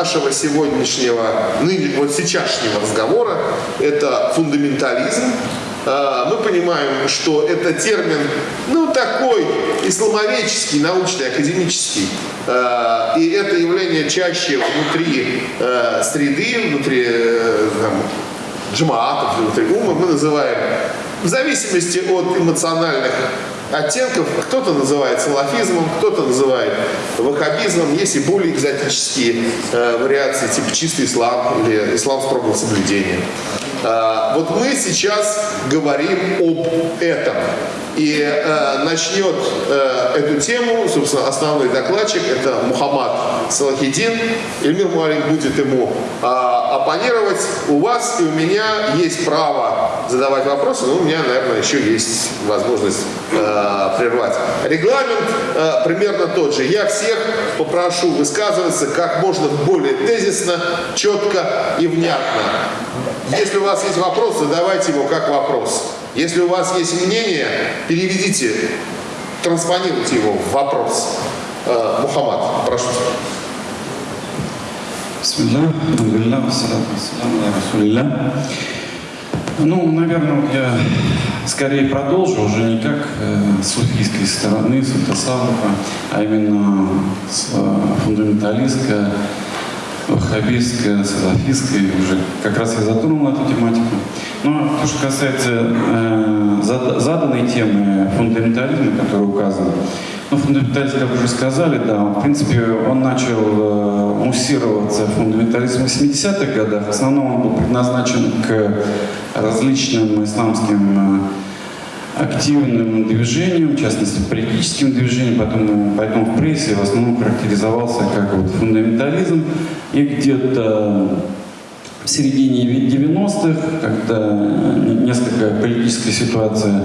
нашего сегодняшнего, вот сейчасшнего разговора – это фундаментализм. А, мы понимаем, что это термин, ну, такой исламоведческий, научный, академический. А, и это явление чаще внутри э, среды, внутри э, там, джамаатов, внутри ума мы называем в зависимости от эмоциональных оттенков. Кто-то называет салафизмом, кто-то называет ваххабизмом. Есть и более экзотические э, вариации, типа чистый ислам или ислам строгого соблюдения. Э, вот мы сейчас говорим об этом. И э, начнет э, эту тему, собственно, основной докладчик, это Мухаммад Салахидин. Эльмир Муалим будет ему э, оппонировать. У вас и у меня есть право задавать вопросы, но у меня, наверное, еще есть возможность э, прервать. Регламент э, примерно тот же. Я всех попрошу высказываться как можно более тезисно, четко и внятно. Если у вас есть вопрос, задавайте его как вопрос. Если у вас есть мнение, переведите, транспонируйте его в вопрос. Э, Мухаммад, прошу. Бисмилlah, алхамдулилlah, вассалату вассаламу Ну, наверное, я скорее продолжу уже не как э, с суфийской стороны, с Тасавуха, а именно с э, фундаменталистской, ваххабистской, салафистской. Уже как раз я затронул эту тематику. Но то, что касается э, заданной темы фундаментализма, который указан, ну, фундаментализм, как уже сказали, да, в принципе, он начал э, муссироваться, фундаментализм в 80-х годах. В основном он был предназначен к различным исламским э, активным движениям, в частности, политическим движениям, поэтому, поэтому в прессе в основном характеризовался как вот фундаментализм. И где-то в середине 90-х, когда несколько политическая ситуация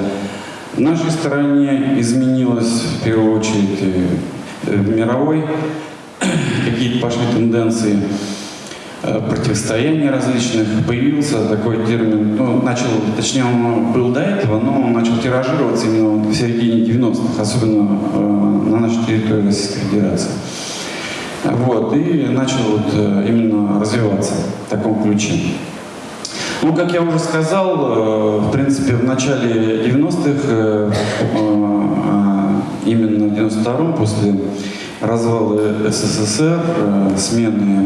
в нашей стране изменилась, в первую очередь, э, мировой, какие-то пошли тенденции э, противостояния различных, появился такой термин, ну, начал, точнее, он был до этого, но он начал тиражироваться именно в середине 90-х, особенно э, на нашей территории Российской Федерации. Вот, и начал вот э, именно развиваться в таком ключе. Ну, как я уже сказал, э, в принципе, в начале 90-х, э, а именно в 92-м, после развала СССР, смены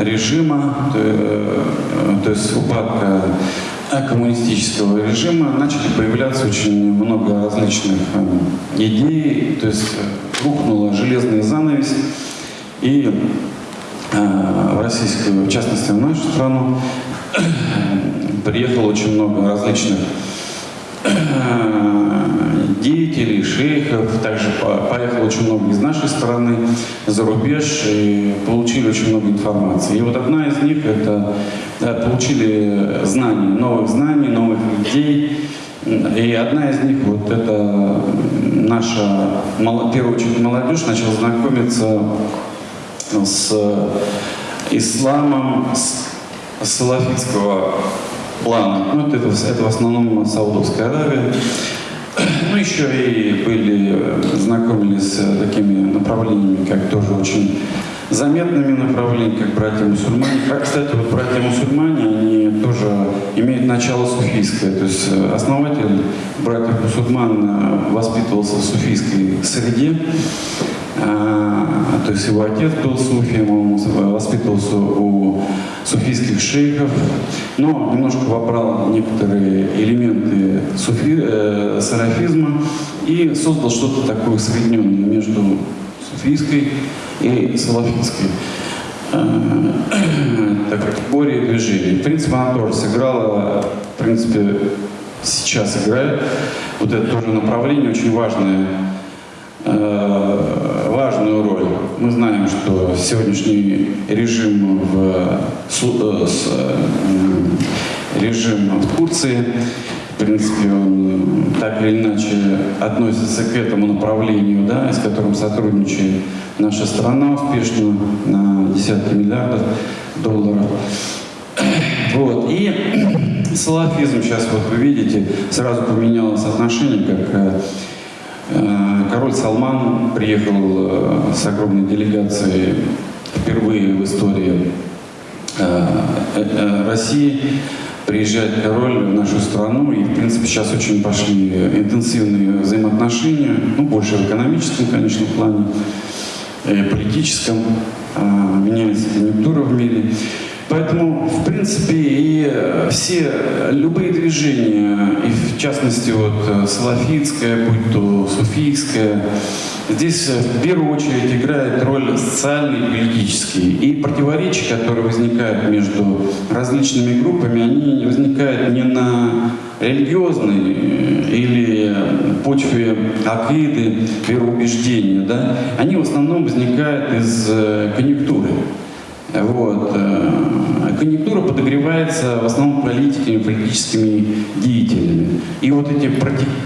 режима, то есть упадка коммунистического режима, начали появляться очень много различных идей, то есть рухнула железная занавес, и э, в российскую, в частности в нашу страну, приехало очень много различных э, деятелей, шейхов, также поехало очень много из нашей страны за рубеж и получили очень много информации. И вот одна из них это получили знания, новых знаний, новых идей, и одна из них, вот это наша, в первую очередь, молодежь начала знакомиться с исламом с салафитского плана. Ну, это, это в основном Саудовская Аравия. Ну, еще и были, знакомились с такими направлениями, как тоже очень заметными направлениями, как братья-мусульмане. А, кстати, вот братья-мусульмане, они тоже имеют начало суфийское. То есть э, основатель братьев-мусульман э, воспитывался в суфийской среде. А, то есть его отец был суфием, он воспитывался у суфийских шейхов, но немножко вобрал некоторые элементы суфи, э, сарафизма и создал что-то такое соединенное между суфийской и салафитской э, так, категории движений. В принципе, она тоже сыграла, в принципе, сейчас играет. Вот это тоже направление очень важное, э, важную роль. Мы знаем, что сегодняшний режим в, э, режим в Турции в принципе, он так или иначе относится к этому направлению, да, с которым сотрудничает наша страна успешно на десятки миллиардов долларов. Вот. И салафизм сейчас, вот вы видите, сразу поменялось отношение, как э, э король Салман приехал э, с огромной делегацией впервые в истории э, э, России приезжает король в нашу страну, и, в принципе, сейчас очень пошли интенсивные взаимоотношения, ну, больше в экономическом, конечно, плане, э, политическом, меняется конъюнктура в мире. Поэтому, в принципе, и все, любые движения, и в частности, вот салафитское, будь то суфийское, Здесь э, в первую очередь играет роль социальный и политический. И противоречия, которые возникают между различными группами, они возникают не на религиозной э, или почве акиды, вероубеждения, да? они в основном возникают из э, конъюнктуры. Вот. Конъюнктура подогревается в основном политиками, политическими деятелями. И вот эти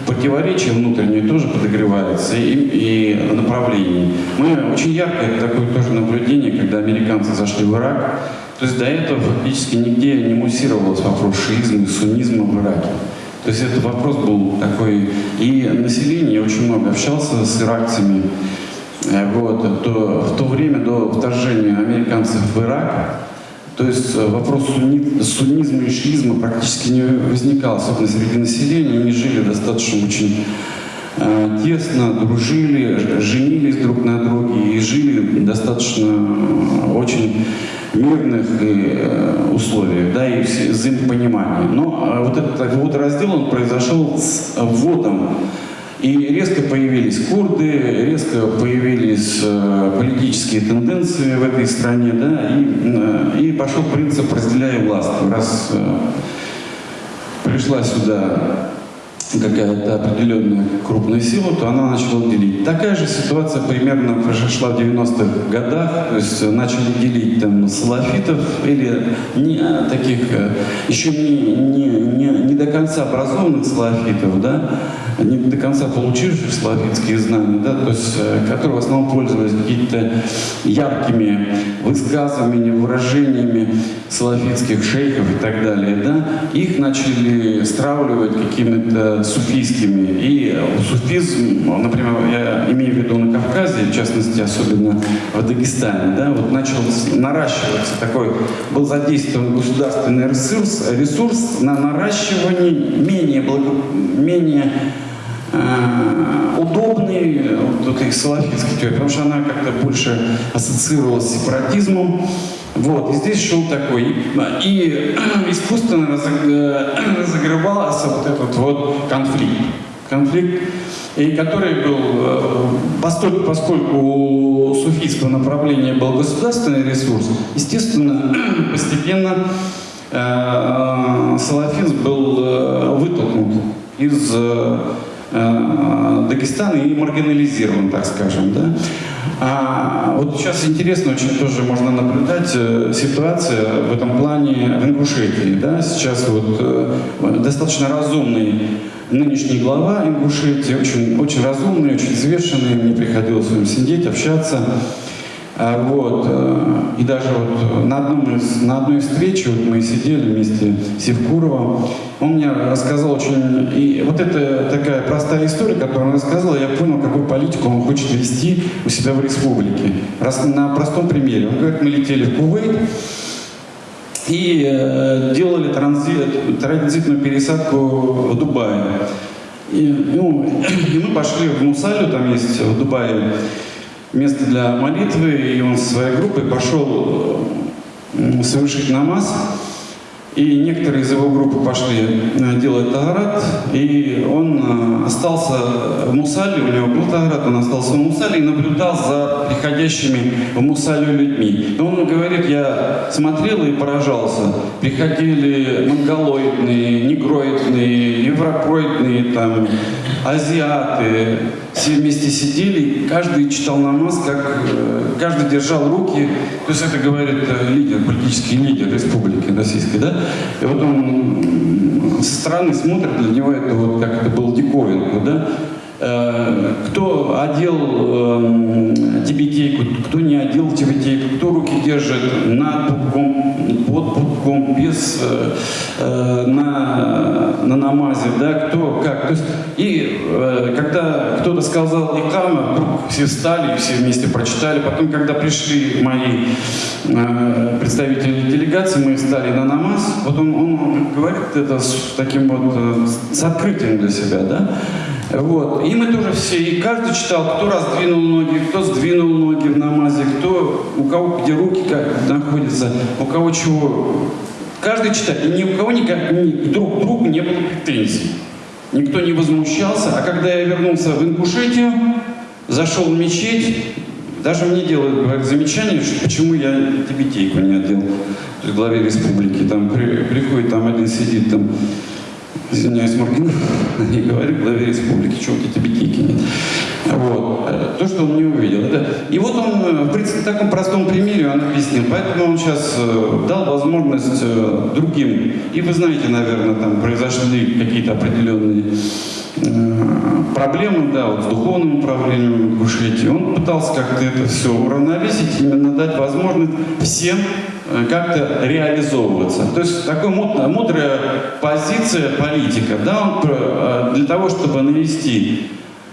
противоречия внутренние тоже подогреваются и, и направления. Мы очень яркое такое тоже наблюдение, когда американцы зашли в Ирак. То есть до этого фактически нигде не муссировался вопрос шиизма и суннизма в Ираке. То есть этот вопрос был такой... И население, я очень много общался с иракцами, э, вот, то, в то время до вторжения американцев в Ирак, то есть э, вопрос сунни, суннизма и шиизма практически не возникал, особенно среди населения. Они жили достаточно очень э, тесно, дружили, женились друг на друге и жили достаточно э, очень мирных э, условиях, да, и взаимопонимания. Но э, вот этот вот раздел, он произошел с вводом и резко появились курды, резко появились э, политические тенденции в этой стране, да, и, э, и пошел принцип «разделяй власть». Раз э, пришла сюда какая-то определенная крупная сила, то она начала делить. Такая же ситуация примерно произошла в 90-х годах, то есть начали делить там салафитов или не, таких еще не, не, не, не до конца образованных салафитов, да, не до конца получивших славянские знания, да, то есть, э, которые в основном пользовались какими-то яркими высказываниями, выражениями салафитских шейхов и так далее, да, их начали стравливать какими-то суфийскими. И суфизм, например, я имею в виду на Кавказе, в частности, особенно в Дагестане, да, вот начал наращиваться такой, был задействован государственный ресурс, ресурс на наращивание менее, благо, менее Э, удобный вот этой салафитской теории, потому что она как-то больше ассоциировалась с сепаратизмом. Вот, и здесь шел такой, и искусственно э, разогревался вот этот вот конфликт. Конфликт, и который был, э, поскольку, поскольку суфийского направления был государственный ресурс, естественно, постепенно э, салафизм был вытолкнут из Дагестан и маргинализирован, так скажем. Да? А вот сейчас интересно очень тоже можно наблюдать э, ситуация в этом плане в Ингушетии. Да? Сейчас вот э, достаточно разумный нынешний глава Ингушетии, очень, очень разумный, очень взвешенный, мне приходилось с ним сидеть, общаться. А, вот. Э, и даже вот на, одном из, на одной встрече вот мы сидели вместе с Евкуровым, он мне рассказал очень... И вот это такая простая история, которую он рассказал, я понял, какую политику он хочет вести у себя в республике. Раз, на простом примере. Он говорит, мы летели в Кувейт, и э, делали транзит, транзитную пересадку в Дубае. И, ну, и мы пошли в Мусалю, там есть в Дубае место для молитвы, и он со своей группой пошел совершить намаз. И некоторые из его группы пошли э, делать таграт, и он э, остался в Мусале, у него был таграт, он остался в Мусале и наблюдал за приходящими в Мусале людьми. И он говорит, я смотрел и поражался. Приходили монголоидные, негроидные, европоидные, там, азиаты, все вместе сидели, каждый читал намаз, как э, каждый держал руки, то есть это говорит лидер, политический лидер республики российской, да, и вот он со стороны смотрит, для него это вот как это было диковинку, да, э, кто одел э, тибетейку, кто не одел тибетейку, кто руки держит над пупком, под пупком, без э, э, на, на намазе, да, кто как. То есть, и э, когда кто-то сказал Икама, вдруг все встали, все вместе прочитали. Потом, когда пришли мои э, представители делегации, мы встали на намаз, вот он, он говорит это с таким вот, э, с открытием для себя, да. Вот. И мы тоже все, и каждый читал, кто раздвинул ноги, кто сдвинул ноги в намазе, кто, у кого где руки как находятся, у кого чего. Каждый читает, и ни у кого никак, ни, друг к другу не было претензий. Никто не возмущался. А когда я вернулся в Ингушетию, зашел в мечеть, даже мне делают замечание, что почему я тибетейку не одел при главе республики. Там при, приходит, там один сидит, там извиняюсь, Моргин, и говорю главе республики, у тебя тибетейки нет. Вот. То, что он не увидел. Это... И вот он э, в таком простом примере он объяснил. Поэтому он сейчас э, дал возможность э, другим. И вы знаете, наверное, там произошли какие-то определенные проблемы, да, вот с духовным управлением в Ингушетии. Он пытался как-то это все уравновесить, именно дать возможность всем Э, как-то реализовываться. То есть такая мудрая позиция политика, да, он э, для того, чтобы навести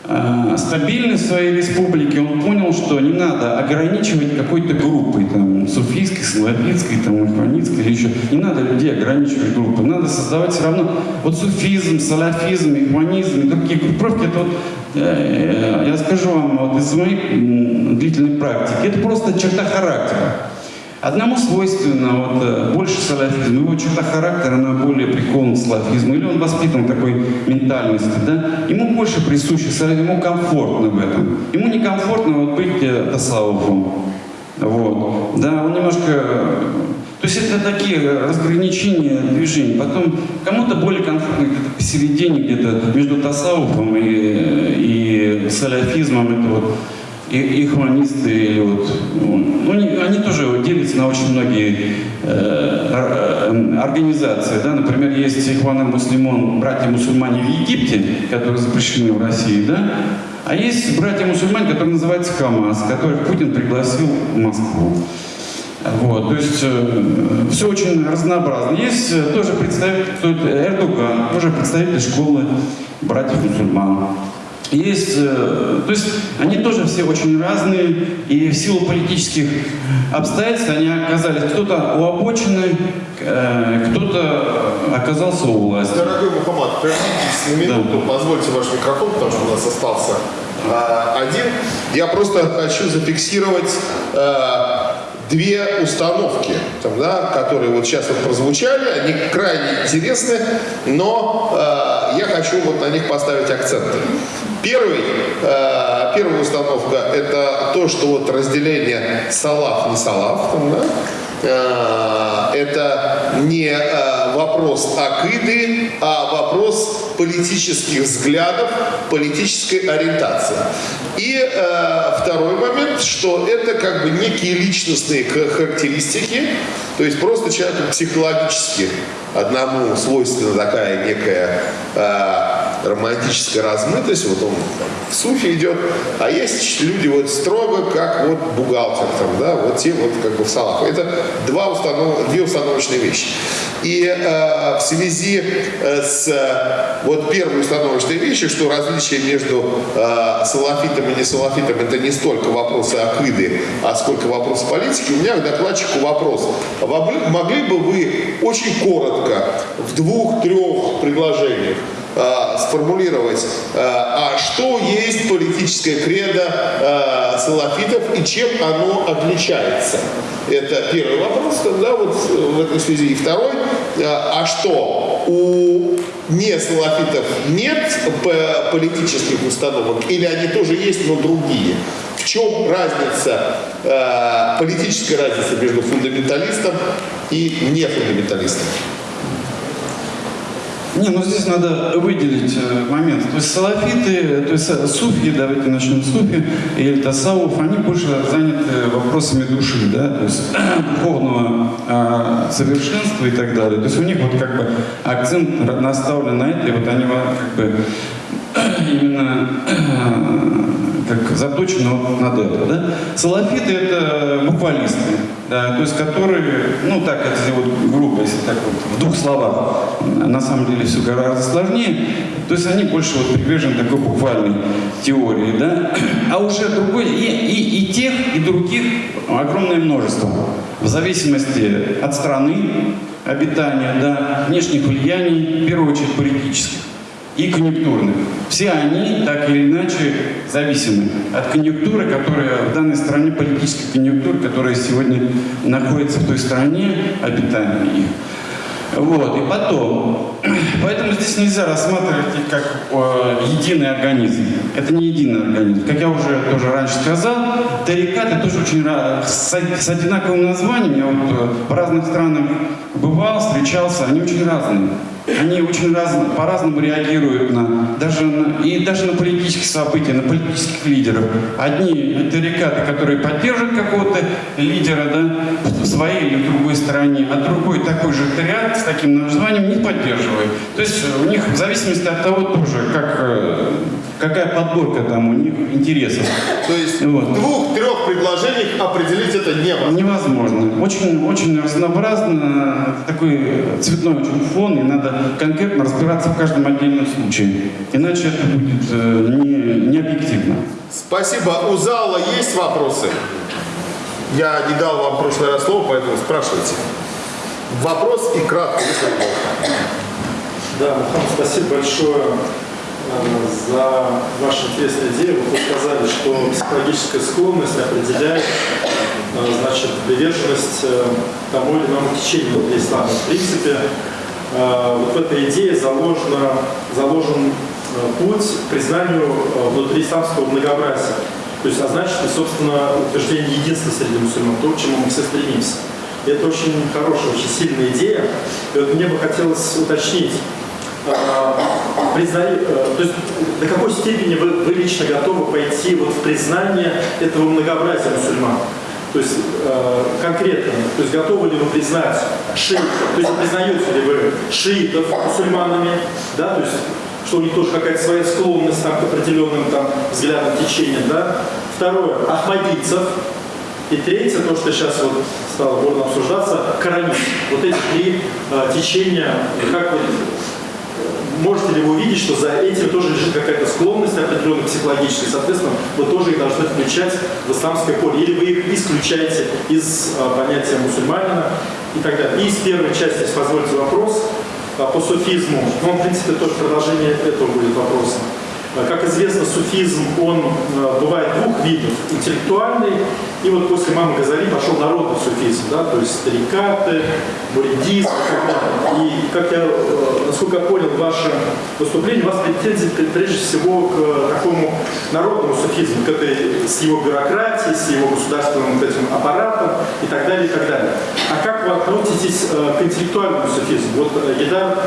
э, стабильность своей республики, он понял, что не надо ограничивать какой-то группой, там, суфийской, салафитской, там, ихванитской или еще. Не надо людей ограничивать группой. Надо создавать все равно вот суфизм, салафизм, ихванизм и другие группировки. Это вот, я скажу вам вот из моей длительной практики, это просто черта характера. Одному свойственно вот, э, больше салафизм, его черта характера, она более прикована к салафизму, или он воспитан такой ментальности, да? Ему больше присуще салафизм, ему комфортно в этом. Ему некомфортно вот быть э. Вот. Да, он немножко... То есть это такие разграничения движений. Потом кому-то более комфортно где-то посередине, где-то между тасауфом и, и салафизмом. Это вот и, и хуманисты, или вот, ну, они, они тоже делятся на очень многие э, э, организации. Да? Например, есть Ихван Муслимон, братья-мусульмане в Египте, которые запрещены в России, да? а есть братья-мусульмане, которые называются Хамас, которых Путин пригласил в Москву. Вот, то есть э, все очень разнообразно. Есть э, тоже представитель, Эрдоган, тоже представитель школы братьев-мусульман. Есть, э, то есть они тоже все очень разные, и в силу политических обстоятельств они оказались кто-то у обочины, э, кто-то оказался у власти. Дорогой Мухаммад, прервитесь на минуту, да. позвольте ваш микрофон, потому что у нас остался а, один. Я просто хочу зафиксировать две установки, там, да, которые вот сейчас вот прозвучали, они крайне интересны, но э, я хочу вот на них поставить акценты. Первый, э, первая установка – это то, что вот разделение салаф не салаф, да, Э, это не э, вопрос акиды, а вопрос политических взглядов, политической ориентации. И э, второй момент, что это как бы некие личностные характеристики, то есть просто человеку психологически одному свойственна такая некая романтическая размытость, вот он там, в суфе идет, а есть люди вот строго, как вот бухгалтер, там, да, вот те вот как бы в салах. Это два установ, две установочные вещи. И э, в связи э, с э, вот первой установочной вещью, что различие между э, салафитом и не салафитом это не столько вопросы акиды, а сколько вопросы политики, у меня к докладчику вопрос. Могли бы вы очень коротко, в двух-трех предложениях, э, сформулировать, э, а что есть политическое кредо э, салафитов и чем оно отличается. Это первый вопрос, да, вот в этой связи. И второй, э, а что у не салафитов нет политических установок или они тоже есть, но другие? В чем разница, э, политическая разница между фундаменталистом и нефундаменталистом? Не, ну здесь надо выделить э, момент. То есть салафиты, то есть э, суфи, давайте начнем с суфи, или тасауф, они больше заняты вопросами души, да, то есть духовного э, совершенства и так далее. То есть у них вот как бы акцент наставлен на это, и вот они как бы именно как заточено над это. Да? Салафиты это буквалисты, да, то есть которые, ну так, это вот грубо, если так вот в двух словах. На самом деле все гораздо сложнее. То есть они больше вот привержены такой буквальной теории, да. А уже другой, и, и, и тех, и других огромное множество. В зависимости от страны обитания, да, внешних влияний, в первую очередь политических и конъюнктурных. Все они так или иначе зависимы от конъюнктуры, которая в данной стране, политической конъюнктуры, которая сегодня находится в той стране обитания их. Вот, и потом, поэтому здесь нельзя рассматривать их как э, единый организм. Это не единый организм. Как я уже тоже раньше сказал, тарикаты тоже очень с, с одинаковым названием. Я вот э, в разных странах бывал, встречался, они очень разные. Они очень раз, по-разному реагируют на, даже на, и даже на политические события, на политических лидеров. Одни это рекаты, которые поддерживают какого-то лидера да, в своей или в другой стране, а другой такой же ряд с таким названием не поддерживает. То есть у них в зависимости от того тоже, как, э, какая подборка там у них интересов. То есть вот. в двух-трех предложениях определить это невозможно? Невозможно. Очень, очень разнообразно, такой цветной очень фон, и надо конкретно разбираться в каждом отдельном случае. Иначе это будет э, не, не объективно. Спасибо. У зала есть вопросы? Я не дал вам в прошлый раз слово, поэтому спрашивайте. Вопрос и кратко, если Да, Мухаммад, спасибо большое э, за ваши интересные идеи. Вы сказали, что психологическая склонность определяет э, значит, приверженность тому или иному течению ислама. В принципе, вот в этой идее заложено, заложен э, путь к признанию э, внутри исламского многообразия. То есть, а значит, собственно, утверждение единства среди мусульман, то, к чему мы все стремимся. И это очень хорошая, очень сильная идея. И вот мне бы хотелось уточнить, признали, то есть до какой степени вы, вы лично готовы пойти вот в признание этого многообразия мусульман? То есть э, конкретно, то есть готовы ли вы признать шиитов, то есть признаете ли вы шиитов мусульманами, да, то есть что у них тоже какая-то своя склонность там, к определенным там, взглядам течения, да. Второе, ахмадийцев. И третье, то, что сейчас вот стало бурно обсуждаться, коранизм. Вот эти три э, течения, как вот можете ли вы увидеть, что за этим тоже лежит какая-то склонность определенная психологическая, соответственно, вы тоже их должны включать в исламское поле, или вы их исключаете из а, понятия мусульманина и так далее. И из первой части, если позволите вопрос, а, по суфизму, ну, в принципе, тоже продолжение этого будет вопроса. А, как известно, суфизм, он а, бывает двух видов. Интеллектуальный, и вот после мамы Газали пошел народный суфизм, да, то есть старикаты, буридизм и. И, как я, э, насколько я понял ваше выступление, у вас претензии прежде всего к такому народному суфизму, к этой, с его бюрократией, с его государственным вот этим аппаратом и так далее, и так далее. А как вы относитесь э, к интеллектуальному суфизму? Вот Едар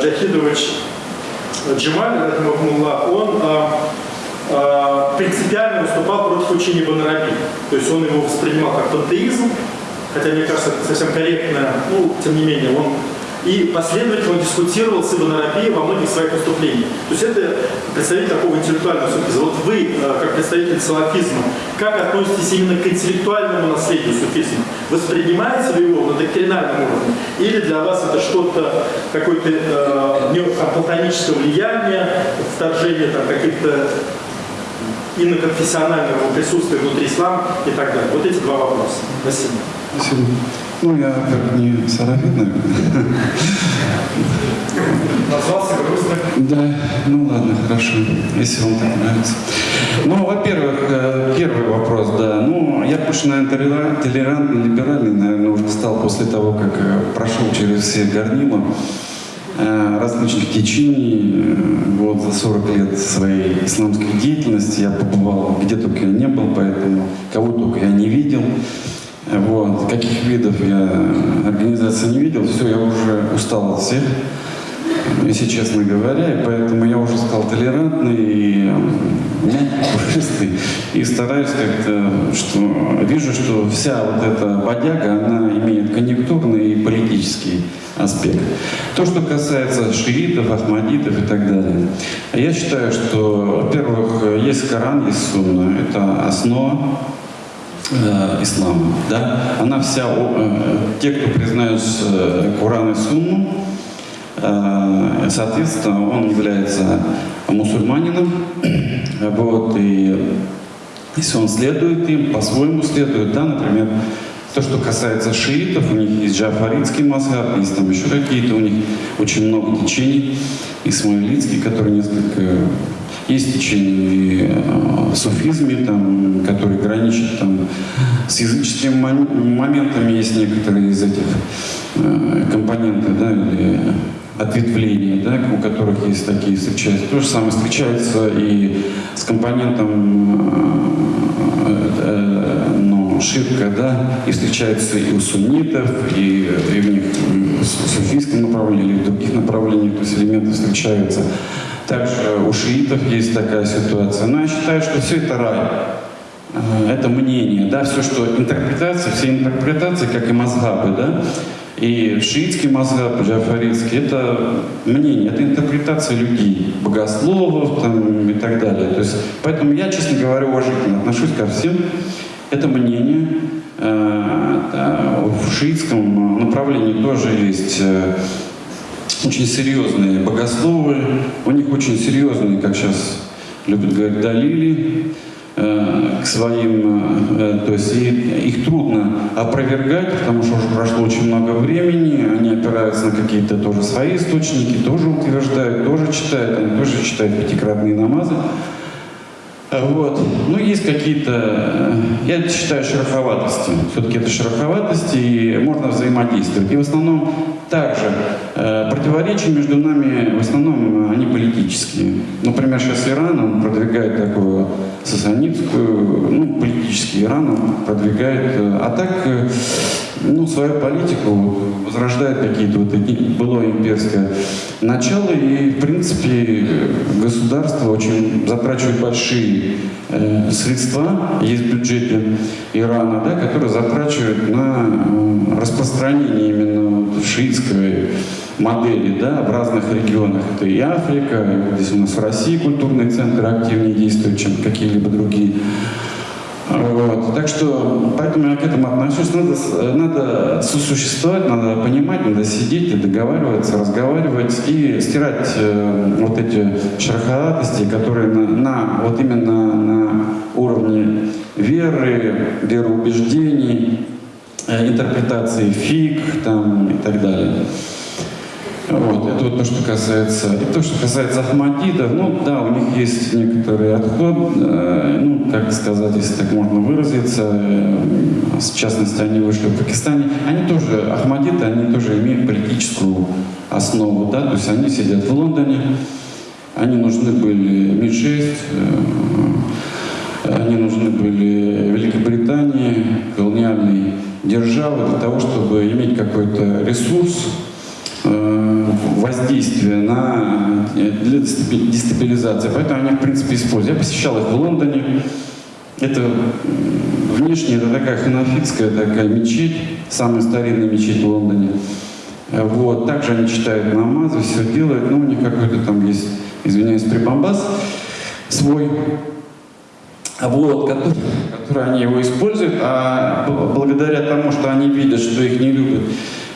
Джахидович Джемаль, он э, принципиально выступал против учения Ибн То есть он его воспринимал как пантеизм, хотя, мне кажется, это совсем корректно, ну, тем не менее, он и последовательно дискутировал с Ибн Арабией во многих своих выступлениях. То есть это представитель такого интеллектуального суфизма. Вот вы, э, как представитель салафизма, как относитесь именно к интеллектуальному наследию суфизма? Воспринимаете ли его на доктринальном уровне? Или для вас это что-то, какое-то э, платоническое влияние, вторжение там, каких-то иноконфессионального присутствия внутри ислама и так далее? Вот эти два вопроса. Спасибо. Спасибо. Ну, я как не наверное. Назвался грустно. Да, ну ладно, хорошо, если вам так нравится. Ну, во-первых, э, первый вопрос, да. Ну, я больше, наверное, толерантный, либеральный, наверное, уже стал после того, как э, прошел через все горнила э, различных течений. Вот за 40 лет своей исламской деятельности я побывал где только я не был, поэтому кого только я не видел. Вот. Каких видов я организации не видел, все, я уже устал от всех, если честно говоря, и поэтому я уже стал толерантный и пушистый, и стараюсь как-то, что вижу, что вся вот эта бодяга, она имеет конъюнктурный и политический аспект. То, что касается шиитов, ахмадитов и так далее. Я считаю, что, во-первых, есть Коран, есть Сунна, это основа э, ислама, да, она вся, э, те, кто признают э, Коран и Сунну, соответственно, он является мусульманином, вот, и если он следует им, по-своему следует, да, например, то, что касается шиитов, у них есть джафаритский мазхаб, есть там еще какие-то, у них очень много течений, исмаилитский, который несколько есть течение э, в суфизме, там, которые граничат там, с языческими моментами, есть некоторые из этих э, компонентов, да, или ответвления, да, у которых есть такие встречаются. То же самое встречается и с компонентом э, э, ну, ширка, да, и встречается и у суннитов, и, и в них суфийском направлении, или в других направлениях, то есть элементы встречаются. Также у шиитов есть такая ситуация. Но я считаю, что все это рай. Э, это мнение, да, все, что интерпретация, все интерпретации, как и мазхабы, да, и шиитский мазхаб, джафаритский, это мнение, это интерпретация людей, богословов там, и так далее. То есть, поэтому я, честно говоря, уважительно отношусь ко всем. Это мнение. Э, да, в шиитском направлении тоже есть э, очень серьезные богословы, у них очень серьезные, как сейчас любят говорить, далили э, к своим, э, то есть их трудно опровергать, потому что уже прошло очень много времени, они опираются на какие-то тоже свои источники, тоже утверждают, тоже читают, они тоже читают пятикратные намазы. Вот. Ну, есть какие-то, э, я считаю, шероховатости. Все-таки это шероховатости, и можно взаимодействовать. И в основном также э, противоречия между нами, в основном, они политические. Например, сейчас Иран, он продвигает такую сасанитскую, ну, политический Иран он продвигает. Э, а так, э, ну, свою политику возрождает какие-то вот эти былое имперское начало. И, в принципе, государство очень затрачивает большие э, средства, есть в бюджете Ирана, да, которые затрачивают на э, распространение именно шиитской модели да, в разных регионах. Это и Африка, здесь у нас в России культурные центры активнее действуют, чем какие-либо другие. Вот. Так что, поэтому я к этому отношусь. Надо, надо сосуществовать, надо понимать, надо сидеть и договариваться, разговаривать и стирать э, вот эти шероховатости, которые на, на, вот именно на уровне веры, вероубеждений, э, интерпретации фиг там, и так далее. Вот, это вот то, что касается, и то, что касается Ахмадидов, ну да, у них есть некоторый отход, э, ну, как сказать, если так можно выразиться, э, в частности, они вышли в Пакистане, они тоже, Ахмадиты, они тоже имеют политическую основу, да, то есть они сидят в Лондоне, они нужны были Ми-6, э, они нужны были Великобритании, колониальной державы для того, чтобы иметь какой-то ресурс, Воздействия на, э, для дестабилизации. Поэтому они, в принципе, используют. Я посещал их в Лондоне. Это внешне это такая ханафитская такая мечеть, самая старинная мечеть в Лондоне. Э, вот. Также они читают намазы, все делают, но у них какой-то там есть, извиняюсь, прибамбас свой, вот, который, который они его используют, а благодаря тому, что они видят, что их не любят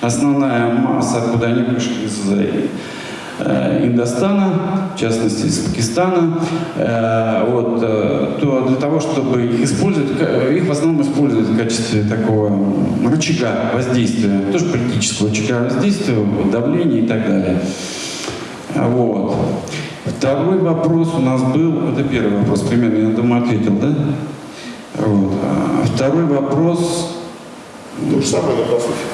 основная масса, откуда они вышли из э, Индостана, в частности из Пакистана, э, вот, э, то для того, чтобы их использовать, их в основном используют в качестве такого рычага воздействия, тоже политического рычага воздействия, давления и так далее. Вот. Второй вопрос у нас был, это первый вопрос, примерно, я думаю, ответил, да? Вот. А второй вопрос... То же самое, но по сути.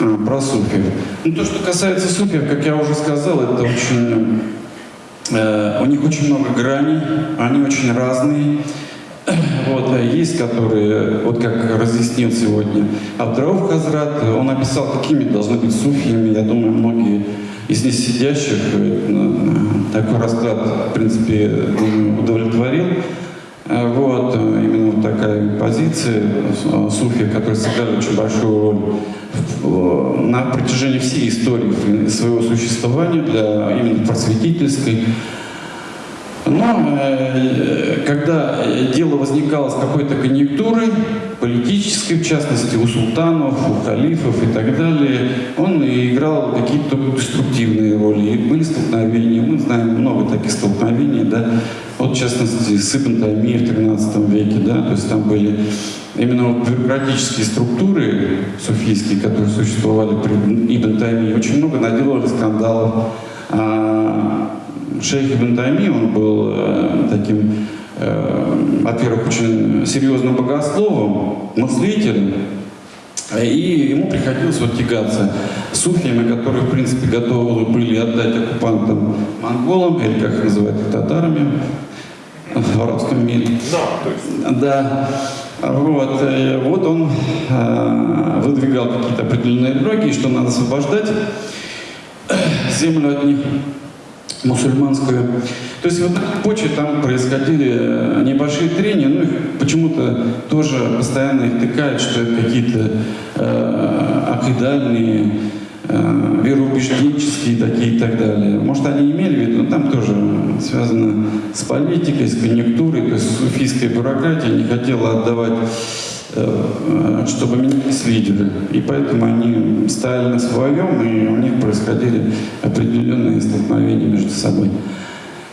А, про суфиев. Ну, то, что касается суфиев, как я уже сказал, это очень... Э, у них очень много граней, они очень разные. Вот, а есть, которые, вот как разъяснил сегодня Абдрауф Хазрат, он описал, какими должны быть суфиями. Я думаю, многие из них сидящих э, такой расклад, в принципе, удовлетворил. Э, вот, именно вот такая позиция суфия, которая сыграли очень большую роль на протяжении всей истории своего существования, для именно просветительской. Но э, когда дело возникало с какой-то конъюнктурой, политической, в частности, у султанов, у халифов и так далее, он играл какие-то деструктивные роли. И были столкновения, мы знаем много таких столкновений, да, вот в частности с Ибн в 13 веке, да, то есть там были именно вот бюрократические структуры суфийские, которые существовали при Ибн Тайми, очень много наделали скандалов. Шейх Ибн Тайми, он был э, таким, э, во-первых, очень серьезным богословом, мыслителем, и ему приходилось вот тягаться с суфиями, которые, в принципе, готовы были отдать оккупантам монголам, или как их называют, татарами в арабском мире. Да. Вот, э, вот он э, выдвигал какие-то определенные идеологии, что надо освобождать землю от них мусульманскую. То есть вот на почве там происходили э, небольшие трения, ну их почему-то тоже постоянно их тыкают, что это какие-то э, акидальные, э, вероубежденческие такие и так далее. Может, они имели в виду, но там тоже связано с политикой, с конъюнктурой, то есть суфийская бюрократия не хотела отдавать чтобы менялись лидеры. И поэтому они стояли на своем, и у них происходили определенные столкновения между собой.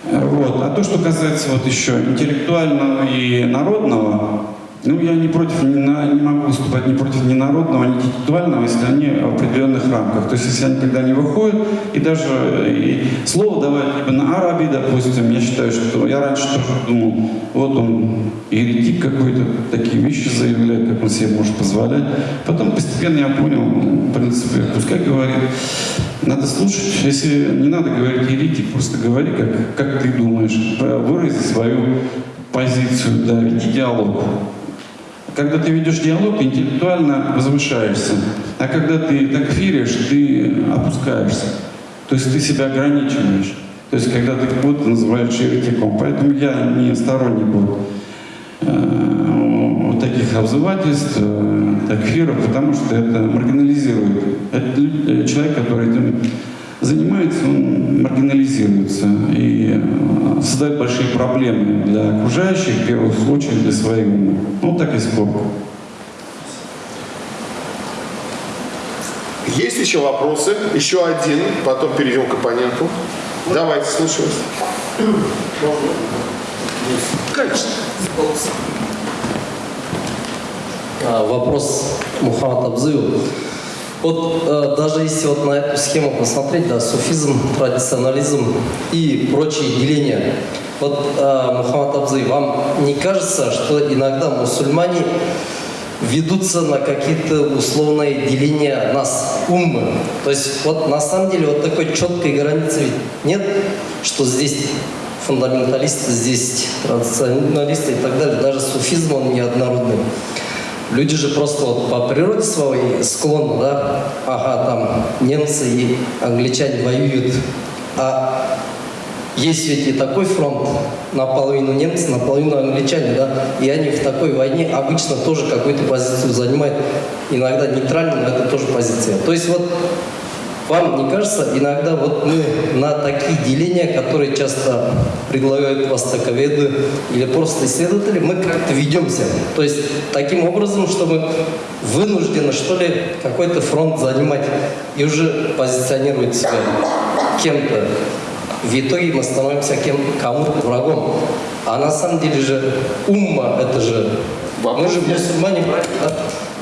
Э, Вот. А то, что касается вот еще интеллектуального и народного, ну, я не против, не, на- не могу выступать ни против ни народного, ни интеллектуального, если они в определенных рамках. То есть, если они когда не выходят, и даже и слово давать либо на араби, допустим, я считаю, что я раньше тоже думал, вот он еретик какой-то, такие вещи заявляет, как он себе может позволять. Потом постепенно я понял, в принципе, пускай говорит. Надо слушать. Если не надо говорить еретик, просто говори, как, как ты думаешь, вырази свою позицию, да, веди диалог. Когда ты ведешь диалог, ты интеллектуально возвышаешься. А когда ты так веришь, ты опускаешься. То есть ты себя ограничиваешь. То есть когда ты кого-то называешь еретиком. Поэтому я не сторонник вот, э, вот таких обзывательств, э, такфиров, потому что это маргинализирует. Это э, человек, который занимается, он маргинализируется и э, создает большие проблемы для окружающих, в первую очередь для своих умов. Ну, так и сколько. Есть еще вопросы? Еще один, потом перейдем к оппоненту. Давайте, слушаю вас. Конечно. А, Вопрос Мухаммад Абзыеву. Вот э, даже если вот на эту схему посмотреть, да, суфизм, традиционализм и прочие деления, вот э, Мухаммад Абзыев, вам не кажется, что иногда мусульмане ведутся на какие-то условные деления нас, уммы? То есть вот на самом деле вот такой четкой границы нет, что здесь фундаменталисты, здесь традиционалисты и так далее. Даже суфизм, он неоднородный. Люди же просто вот по природе своей склонны, да, ага, там немцы и англичане воюют, а есть ведь и такой фронт, наполовину немцы, наполовину англичане, да, и они в такой войне обычно тоже какую-то позицию занимают, иногда нейтральную, но это тоже позиция. То есть вот вам не кажется, иногда вот мы на такие деления, которые часто предлагают востоковеды или просто исследователи, мы как-то ведемся. То есть таким образом, чтобы вынуждены, что ли, какой-то фронт занимать и уже позиционировать себя кем-то. В итоге мы становимся кем кому-то врагом. А на самом деле же умма, это же... Мы же мусульмане, да?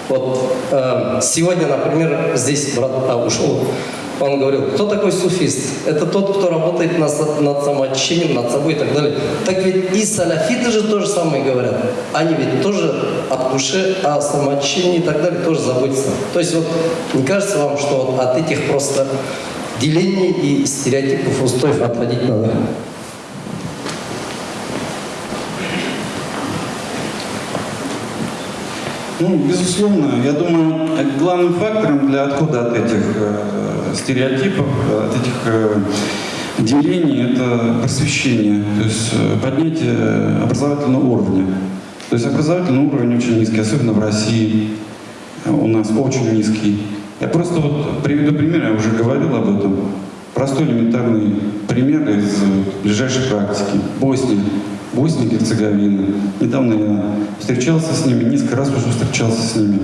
Вот э, сегодня, например, здесь брат а, ушел, он говорил, кто такой суфист? Это тот, кто работает над, над самоочищением, над собой и так далее. Так ведь и салафиты же то же самое говорят. Они ведь тоже от души, о самоочищении и так далее тоже заботятся. То есть вот не кажется вам, что от этих просто делений и стереотипов устоев отходить надо? Ну, безусловно, я думаю, главным фактором для отхода от этих э, стереотипов, от этих э, делений, это просвещение, то есть э, поднятие образовательного уровня. То есть образовательный уровень очень низкий, особенно в России у нас очень низкий. Я просто вот приведу пример, я уже говорил об этом. простой элементарный пример из ближайшей практики. Босния. Босния и Герцеговина. Недавно я встречался с ними, несколько раз уже встречался с ними.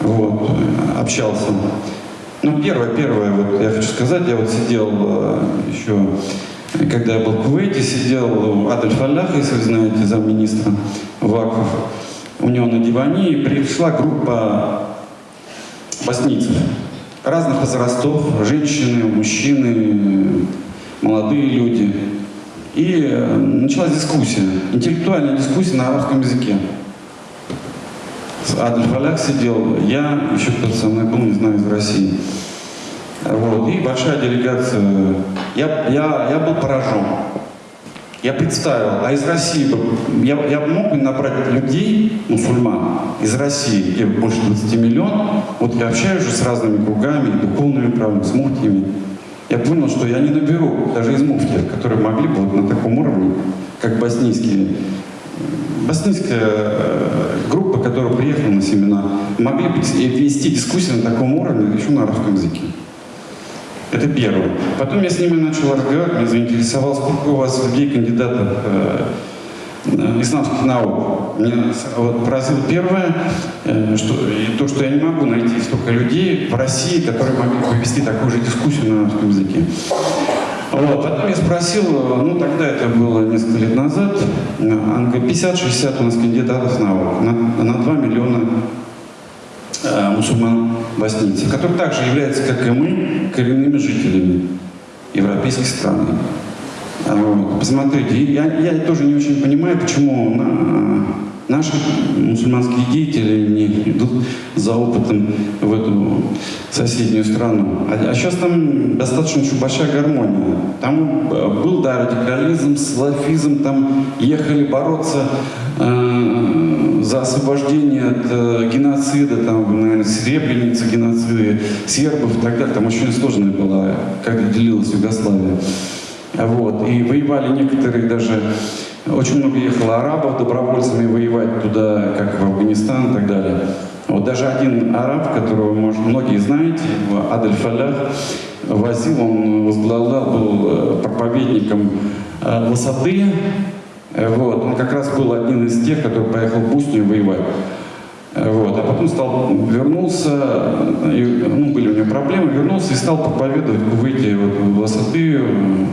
Вот, общался. Ну, первое, первое, вот я хочу сказать, я вот сидел э, еще, когда я был в Кувейте, сидел у Адольфа Алляха, если вы знаете, замминистра Ваков. У него на диване и пришла группа боснийцев разных возрастов, женщины, мужчины, молодые люди. И э, началась дискуссия, интеллектуальная дискуссия на арабском языке. Адольф Аляк сидел, я, еще кто-то со мной был, не знаю, из России. Вот, и большая делегация. Я, я, я был поражен. Я представил, а из России, я, я мог бы набрать людей, мусульман, из России, где больше 20 миллионов, вот я общаюсь же с разными кругами, духовными правами, с муфтиями. Я понял, что я не наберу даже из муфтиев, которые могли бы вот на таком уровне, как боснийские, боснийская э, группа, которая приехала на семинар, могли бы вести дискуссию на таком уровне еще на арабском языке. Это первое. Потом я с ними начал разговаривать, меня заинтересовал, сколько у вас людей, кандидатов э, э, исламских наук. С- вот поразило первое, э, что, то, что я не могу найти столько людей в России, которые могли бы вести такую же дискуссию на арабском языке. Вот. Потом я спросил, э, ну тогда это было несколько лет назад, э, он говорит, 50-60 у нас кандидатов наук на, на 2 миллиона э, мусульман боснийцев, которые также являются, как и мы, коренными жителями европейских стран. А Посмотрите, я, я тоже не очень понимаю, почему на- наши мусульманские деятели не идут за опытом в эту соседнюю страну. А, сейчас там достаточно еще большая гармония. Там э, был, да, радикализм, салафизм, там ехали бороться э, за освобождение от э, геноцида, там, наверное, Сребреница, геноциды сербов и так далее. Там очень сложная была, когда делилась Югославия. Вот. И воевали некоторые даже, очень много ехало арабов добровольцами воевать туда, как в Афганистан и так далее. Вот даже один араб, которого, может, многие знаете, Адель Фалях, возил, он возглавлял, был э, проповедником э, высоты. Э, Вот. Он как раз был один из тех, который поехал в Боснию воевать. Вот. А потом стал, вернулся, и, ну, были у него проблемы, вернулся и стал проповедовать в Кувейте вот, высоты,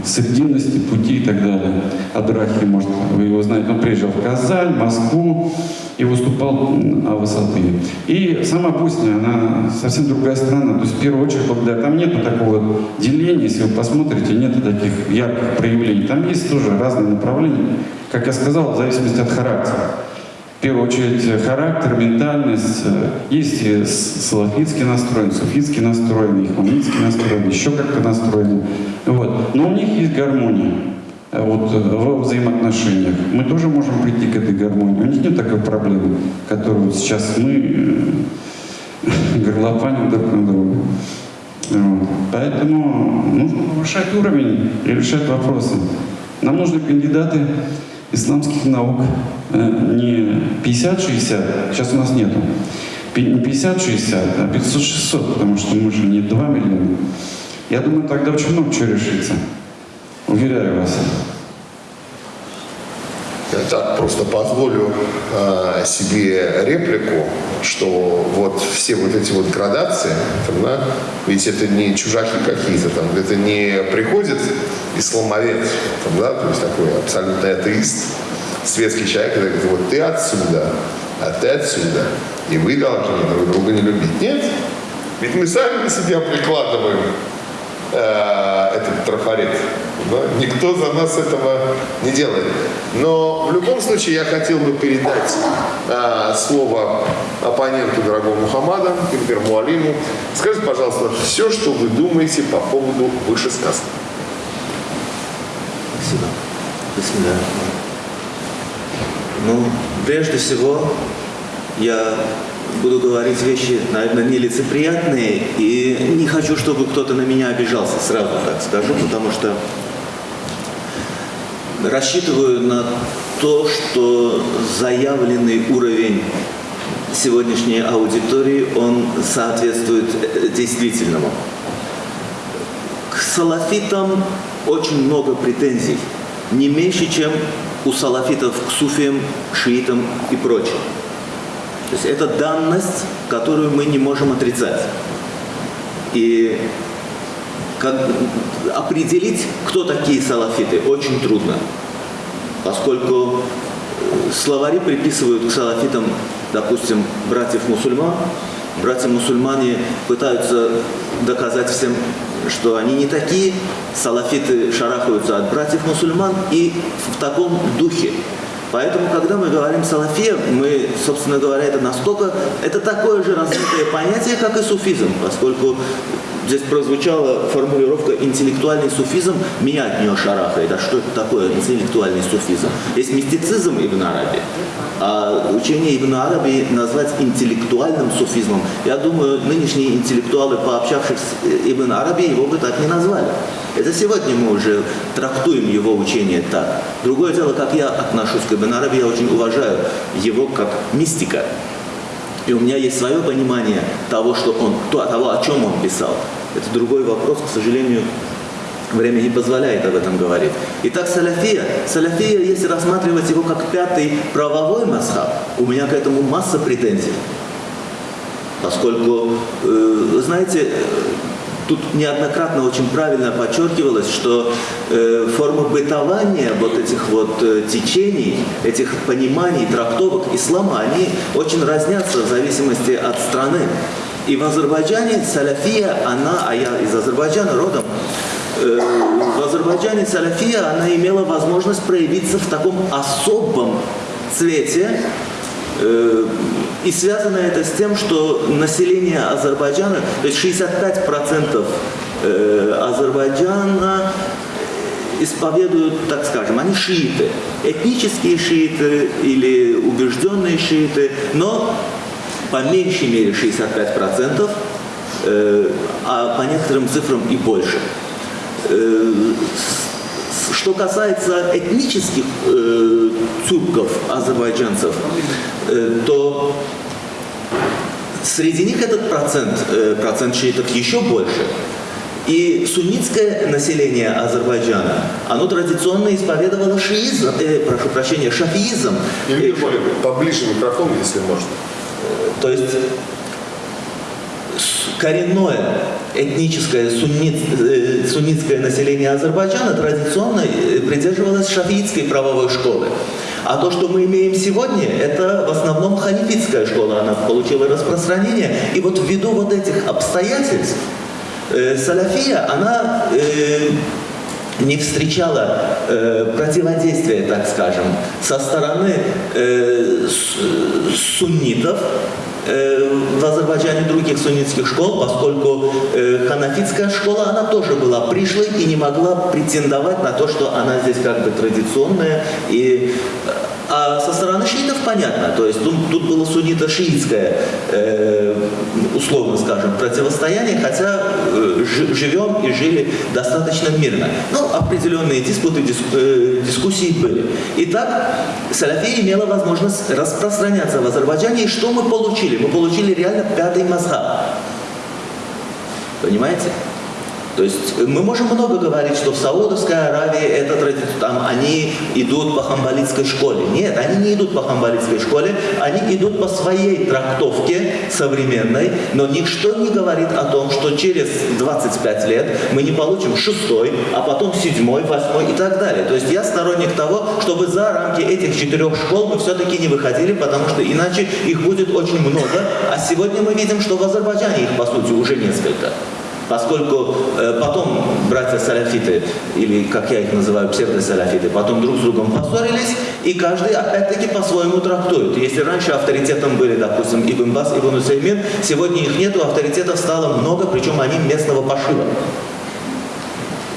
срединности, пути и так далее. Адрахи, может, вы его знаете. Он приезжал в Казань, Москву и выступал о высоты. И сама Босния, она совсем другая страна. То есть, в первую очередь, благодаря там нету такого деления, если вы посмотрите, нету таких ярких проявлений. Там есть тоже разные направления. Как я сказал, в зависимости от характера. В первую очередь э, характер, ментальность. э, Есть салафитский настроен, суфитский настроен, ихманитский настроен, еще как-то настроен. Вот. Но у них есть гармония э, вот, во взаимоотношениях. Мы тоже можем прийти к этой гармонии. У них нет такой проблемы, которую сейчас мы горлопаним друг на друга. Поэтому нужно повышать уровень и решать вопросы. Нам нужны кандидаты исламских наук. Э, Не 50-60, сейчас у нас нету. Не 50-60, а 500-600, потому что мы же не 2 миллиона. Я думаю, тогда очень много чего решится. Уверяю вас. Так просто позволю э, себе реплику, что вот все вот эти вот градации, там, да, ведь это не чужаки какие-то там, это не приходит исламовед, там, да, то есть такой абсолютный атеист, светский человек, который говорит, вот ты отсюда, а ты отсюда, и вы должны друг друга не любить. Нет, ведь мы сами на себя прикладываем э, этот трафарет. Да? Никто за нас этого не делает. Но в любом случае я хотел бы передать э, слово оппоненту дорогому Мухаммада, Кимпер Муалиму. Скажите, пожалуйста, все, что вы думаете по поводу вышесказанного. Спасибо. Бисмилля. Ну, прежде всего, я буду говорить вещи, наверное, нелицеприятные, и не хочу, чтобы кто-то на меня обижался, сразу так скажу, потому что рассчитываю на то, что заявленный уровень сегодняшней аудитории, он соответствует э, действительному. К салафитам очень много претензий. Не меньше, чем у салафитов к суфиям, шиитам и прочим. То есть это данность, которую мы не можем отрицать. И как, определить, кто такие салафиты, очень трудно, поскольку словари приписывают к салафитам, допустим, братьев-мусульман, братья-мусульмане пытаются доказать всем, что они не такие, салафиты шарахаются от братьев-мусульман и в таком духе. Поэтому, когда мы говорим салафия, мы, собственно говоря, это настолько, это такое же развитое понятие, как и суфизм, поскольку Здесь прозвучала формулировка «интеллектуальный суфизм», меня от нее шарахает. А что это такое интеллектуальный суфизм? Есть мистицизм Ибн Араби, а учение Ибн Араби назвать интеллектуальным суфизмом. Я думаю, нынешние интеллектуалы, пообщавшись с Ибн Араби, его бы так не назвали. Это сегодня мы уже трактуем его учение так. Другое дело, как я отношусь к Ибн Араби, я очень уважаю его как мистика. И у меня есть свое понимание того, что он, того, о чем он писал. Это другой вопрос, к сожалению, время не позволяет об этом говорить. Итак, салафия. Салафия, если рассматривать его как пятый правовой масхаб, у меня к этому масса претензий. Поскольку, э, знаете, Тут неоднократно очень правильно подчеркивалось, что э, форма бытования вот этих вот э, течений, этих пониманий, трактовок ислама, они очень разнятся в зависимости от страны. И в Азербайджане салафия, она, а я из Азербайджана родом, э, в Азербайджане салафия, она имела возможность проявиться в таком особом цвете, Э, и связано это с тем, что население Азербайджана, то есть 65% э, Азербайджана исповедуют, так скажем, они шииты, этнические шииты или убежденные шииты, но по меньшей мере 65%, э, а по некоторым цифрам и больше. Что касается этнических э, тюрков, азербайджанцев, э, то среди них этот процент, э, процент шиитов еще больше. И суннитское население Азербайджана, оно традиционно исповедовало шиизм, э, прошу прощения, шафиизм. Юрий поближе микрофон, если можно. То есть коренное этническое суннит, э, суннитское население Азербайджана традиционно э, придерживалось шафиитской правовой школы. А то, что мы имеем сегодня, это в основном халифитская школа, она получила распространение. И вот ввиду вот этих обстоятельств э, салафия, она э, не встречала э, противодействия, так скажем, со стороны э, суннитов, Э, в Азербайджане других суннитских школ, поскольку э, ханафитская школа, она тоже была пришлой и не могла претендовать на то, что она здесь как бы традиционная и э, а со стороны шиитов понятно, то есть тут, тут было суннито-шиитское, э, условно скажем, противостояние, хотя э, живем и жили достаточно мирно. Ну, определенные диспуты, дис, э, дискуссии были. Итак, Салафия имела возможность распространяться в Азербайджане, и что мы получили? Мы получили реально пятый мазхаб. Понимаете? То есть мы можем много говорить, что в Саудовской Аравии это там они идут по хамбалитской школе. Нет, они не идут по хамбалитской школе, они идут по своей трактовке современной, но ничто не говорит о том, что через 25 лет мы не получим шестой, а потом седьмой, восьмой и так далее. То есть я сторонник того, чтобы за рамки этих четырех школ мы все-таки не выходили, потому что иначе их будет очень много, а сегодня мы видим, что в Азербайджане их по сути уже несколько. Поскольку э, потом братья-саляфиты, или как я их называю, псевдосаляфиты, потом друг с другом поссорились, и каждый опять-таки по-своему трактует. Если раньше авторитетом были, допустим, Ибн Бас, Ибн Усеймин, сегодня их нету, авторитетов стало много, причем они местного пошива.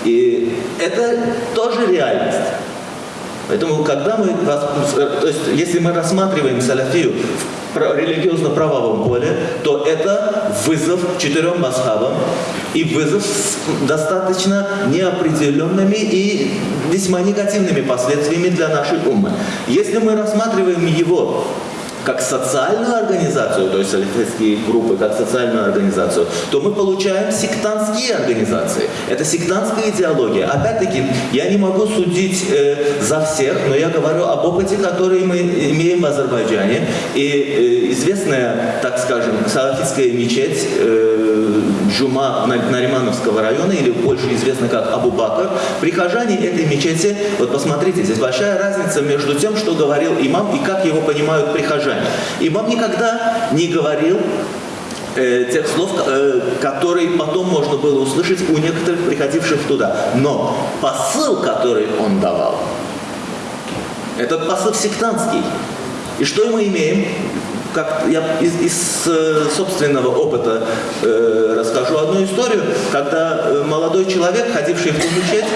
И это тоже реальность. Поэтому, когда мы, то есть, если мы рассматриваем салафию в религиозно-правовом поле, то это вызов четырем масхабам и вызов с достаточно неопределенными и весьма негативными последствиями для нашей умы. Если мы рассматриваем его как социальную организацию, то есть салифистские группы как социальную организацию, то мы получаем сектантские организации. Это сектантская идеология. Опять-таки, я не могу судить э, за всех, но я говорю об опыте, который мы имеем в Азербайджане. И э, известная, так скажем, салафитская мечеть э, Джума Наримановского района, или больше известна как Абу Бакр, прихожане этой мечети, вот посмотрите, здесь большая разница между тем, что говорил имам и как его понимают прихожане. Имам никогда не говорил э, тех слов, э, которые потом можно было услышать у некоторых приходивших туда. Но посыл, который он давал, этот посыл сектантский. И что мы имеем? Как я из, из э, собственного опыта э, расскажу одну историю, когда э, молодой человек, ходивший в ту мечеть,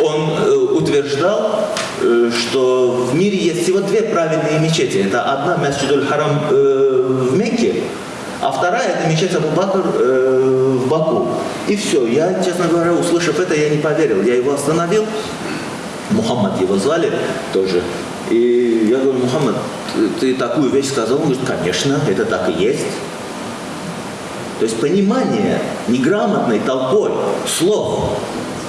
он э, утверждал, Э, что в мире есть всего две правильные мечети. Это одна Масджидуль Харам э, в Мекке, а вторая это мечеть Абу Бакр э, в Баку. И все. Я, честно говоря, услышав это, я не поверил. Я его остановил. Мухаммад его звали тоже. И я говорю, Мухаммад, ты такую вещь сказал? Он говорит, конечно, это так и есть. То есть понимание неграмотной толпой слов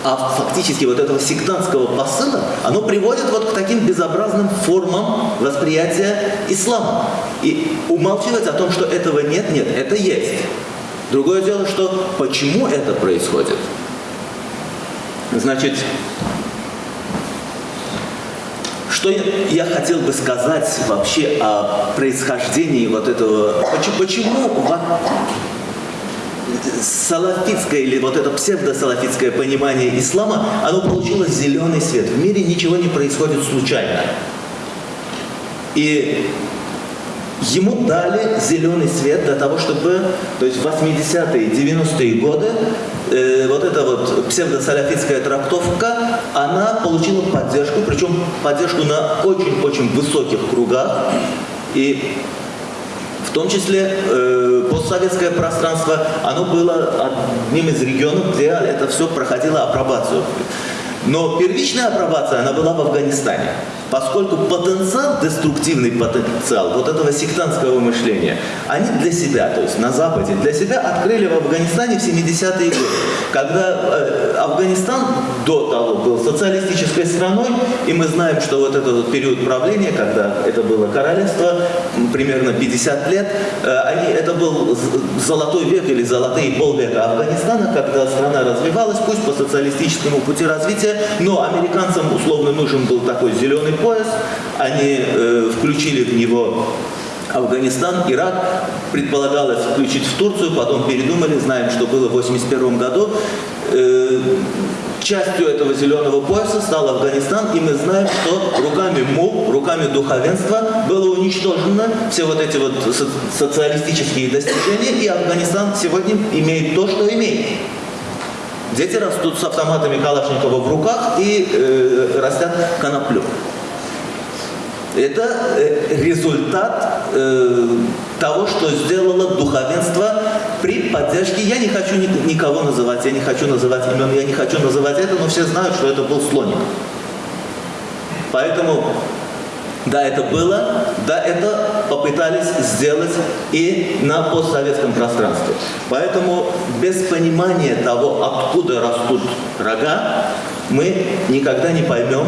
а фактически вот этого сектантского посыла, оно приводит вот к таким безобразным формам восприятия ислама. И умалчивать о том, что этого нет, нет, это есть. Другое дело, что почему это происходит. Значит, что я хотел бы сказать вообще о происхождении вот этого, почему, почему салафитское или вот это псевдосалафитское понимание ислама, оно получило зеленый свет. В мире ничего не происходит случайно. И ему дали зеленый свет для того, чтобы, то есть в 80-е, 90-е годы, э, вот эта вот псевдосалафитская трактовка, она получила поддержку, причем поддержку на очень-очень высоких кругах. И в том числе э, постсоветское пространство, оно было одним из регионов, где это все проходило апробацию. Но первичная апробация, она была в Афганистане. Поскольку потенциал, деструктивный потенциал вот этого сектантского мышления, они для себя, то есть на Западе, для себя открыли в Афганистане в 70-е годы. Когда э, Афганистан до того был социалистической страной, и мы знаем, что вот этот вот период правления, когда это было королевство, примерно 50 лет, э, они, это был золотой век или золотые полвека Афганистана, когда страна развивалась, пусть по социалистическому пути развития, но американцам условно нужен был такой зеленый пояс, они э, включили в него Афганистан, Ирак, предполагалось включить в Турцию, потом передумали, знаем, что было в 1981 году. Э, частью этого зеленого пояса стал Афганистан, и мы знаем, что руками МУ, руками духовенства было уничтожено все вот эти вот социалистические достижения, и Афганистан сегодня имеет то, что имеет. Дети растут с автоматами Калашникова в руках и э, растят коноплю. Это э, результат э, того, что сделало духовенство при поддержке. Я не хочу никого называть, я не хочу называть имен, я не хочу называть это, но все знают, что это был слоник. Поэтому, да, это было, да, это попытались сделать и на постсоветском пространстве. Поэтому без понимания того, откуда растут рога, мы никогда не поймем,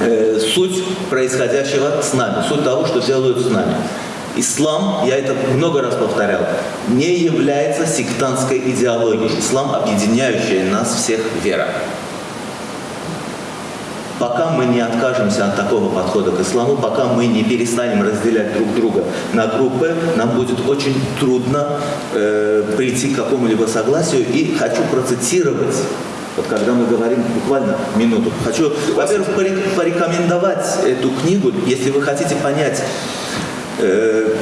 э, суть происходящего с нами, суть того, что делают с нами. Ислам, я это много раз повторял, не является сектантской идеологией. Ислам объединяющая нас всех вера. Пока мы не откажемся от такого подхода к исламу, пока мы не перестанем разделять друг друга на группы, нам будет очень трудно э, прийти к какому-либо согласию. И хочу процитировать вот когда мы говорим буквально минуту, хочу, во-первых, порекомендовать эту книгу, если вы хотите понять, э,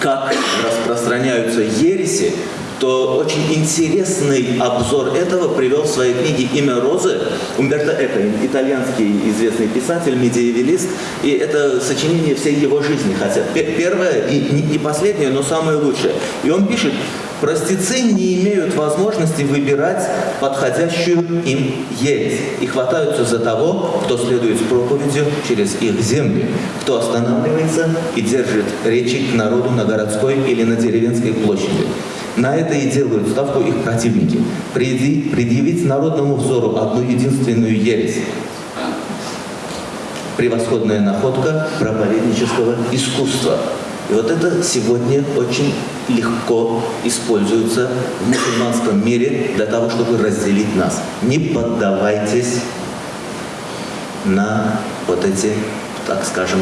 как распространяются ереси, то очень интересный обзор этого привел в своей книге «Имя Розы» Умберто Эко, итальянский известный писатель, медиевелист, и это сочинение всей его жизни, хотя первое и не последнее, но самое лучшее. И он пишет, Простецы не имеют возможности выбирать подходящую им ересь и хватаются за того, кто следует с проповедью через их земли, кто останавливается и держит речи к народу на городской или на деревенской площади. На это и делают ставку их противники. Предъявить народному взору одну единственную ересь. Превосходная находка проповеднического искусства – и вот это сегодня очень легко используется в мусульманском мире для того, чтобы разделить нас. Не поддавайтесь на вот эти, так скажем,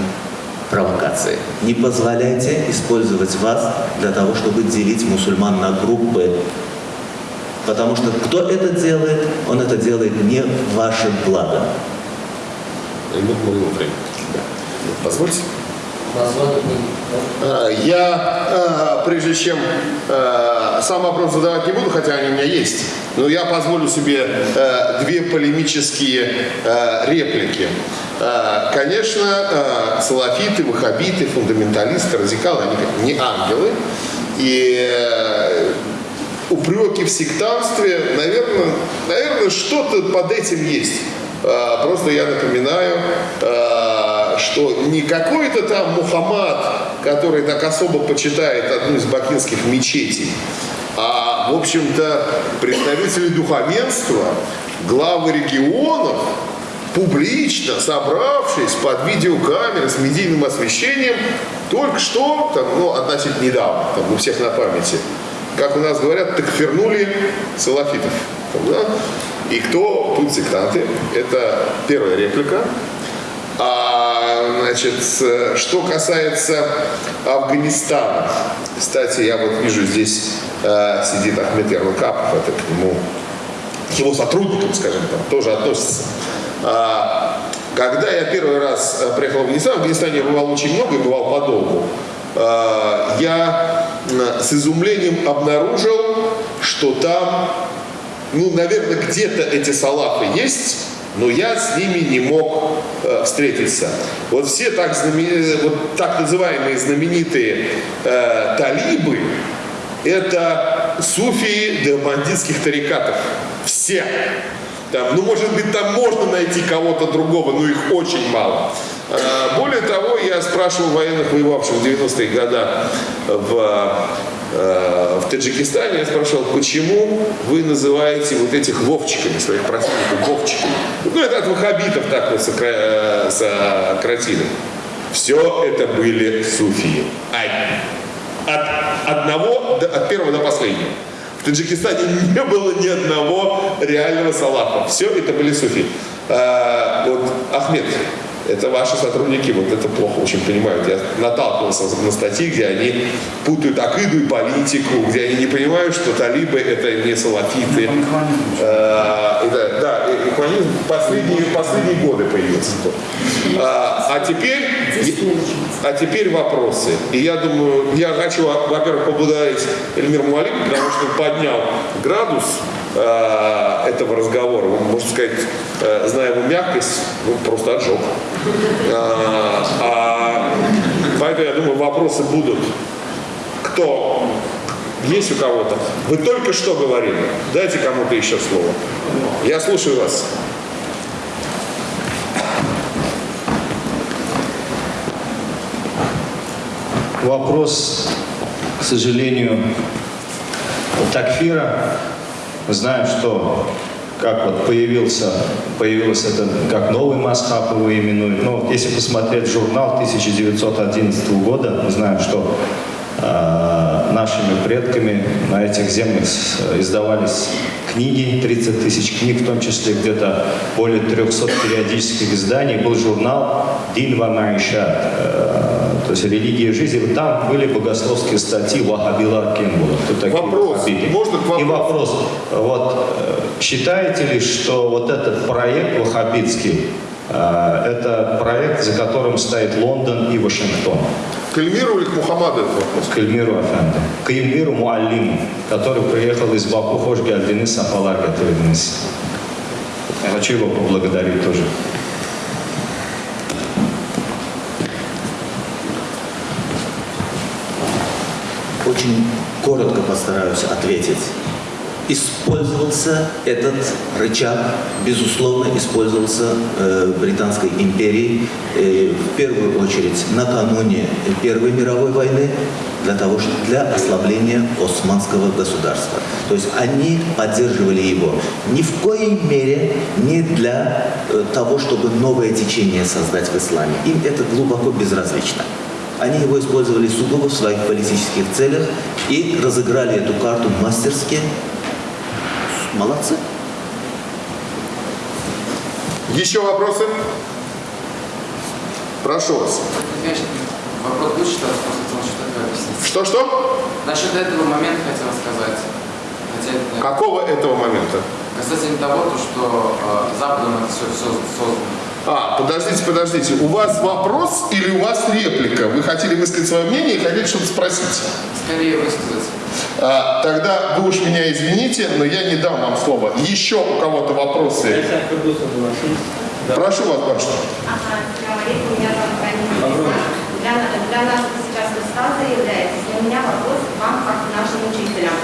провокации. Не позволяйте использовать вас для того, чтобы делить мусульман на группы. Потому что кто это делает, он это делает не в ваше благо. Позвольте. А, я, а, прежде чем а, сам вопрос задавать не буду, хотя они у меня есть, но я позволю себе две полемические реплики. Конечно, салафиты, ваххабиты, фундаменталисты, радикалы, они не ангелы. И упреки в сектанстве, наверное, наверное что-то под этим есть. Просто я напоминаю, что не какой-то там Мухаммад, который так особо почитает одну из бакинских мечетей, а, в общем-то, представители духовенства, главы регионов, публично собравшись под видеокамерой с медийным освещением, только что, там, ну, относительно недавно, там, у всех на памяти, как у нас говорят, так вернули салафитов. Там, да? И кто тут сектанты? Это первая реплика. А, значит, что касается Афганистана, кстати, я вот вижу здесь э, сидит Ахмед Ярлыкапов, это к нему, к его сотрудникам, скажем так, тоже относится. А, когда я первый раз э, приехал в Афганистан, в Афганистане я бывал очень много и бывал подолгу, а, я с изумлением обнаружил, что там, ну, наверное, где-то эти салафы есть, но я с ними не мог э, встретиться. Вот все так, знамен... вот так называемые знаменитые э, талибы, это суфии бандитских тарикатов. Все. Там, ну, может быть, там можно найти кого-то другого, но их очень мало. Э, более того, я спрашивал военных, воевавших в 90-е годы в Э, в Таджикистане, я спрашивал, почему вы называете вот этих вовчиками, своих противников, вовчиками? Ну, это от ваххабитов так вот сократили. Все это были суфии. От одного, от первого до последнего. В Таджикистане не было ни одного реального салафа. Все это были суфи. А, вот Ахмед, это ваши сотрудники вот это плохо очень понимают. Я наталкивался на статьи, где они путают акиду и политику, где они не понимают, что талибы это не салафиты. А, да, да, ихванизм последние, последние годы появился. А, а теперь, а теперь вопросы. И я думаю, я хочу, во-первых, поблагодарить Эльмир Муалим, потому что он поднял градус э, этого разговора. Можно сказать, э, зная его мягкость, ну, просто отжег. А, а, поэтому, я думаю, вопросы будут. Кто? Есть у кого-то? Вы только что говорили. Дайте кому-то еще слово. Я слушаю вас. Вопрос, к сожалению, такфира. Мы знаем, что как вот появился, появился это, как новый Масхаб его именуют. Но если посмотреть журнал 1911 года, мы знаем, что э, нашими предками на этих землях издавались книги, 30 тысяч книг, в том числе где-то более 300 периодических изданий. Был журнал «Дин ва э, то есть «Религия и жизнь». Там были богословские статьи Вахабила Кенбула. Вопрос. Можно к вопросу? И вопрос. Вот, э, считаете ли, что вот этот проект ваххабитский, э, это проект, за которым стоит Лондон и Вашингтон? К Эльмиру или к Мухаммаду этот вопрос? К Эльмиру Афенду. К Эльмиру Муаллиму, который приехал из Баку Хош Гальдины Сапалар готовились. Я хочу его поблагодарить тоже. Очень коротко постараюсь ответить. Использовался этот рычаг, безусловно, использовался э, Британской империей э, в первую очередь накануне Первой мировой войны для того, что для ослабления османского государства. То есть они поддерживали его ни в коей мере не для э, того, чтобы новое течение создать в исламе. Им это глубоко безразлично. Они его использовали сугубо в своих политических целях и разыграли эту карту мастерски. Молодцы. Еще вопросы? Прошу вас. Вопрос будет, объяснить. Что-что? Насчет этого момента хотел сказать. Хотя Какого этого момента? касательно того, то, что э, Западом это все, все создано. А, подождите, подождите. У вас вопрос или у вас реплика? Вы хотели высказать свое мнение и хотели что-то спросить? Скорее высказать. А, тогда вы уж меня извините, но я не дам вам слова. Еще у кого-то вопросы? Да. Прошу вас, Паша. Ага, алейкум, меня. Для, для нас вы сейчас Устаза являетесь. И у меня вопрос к вам, как к нашим учителям.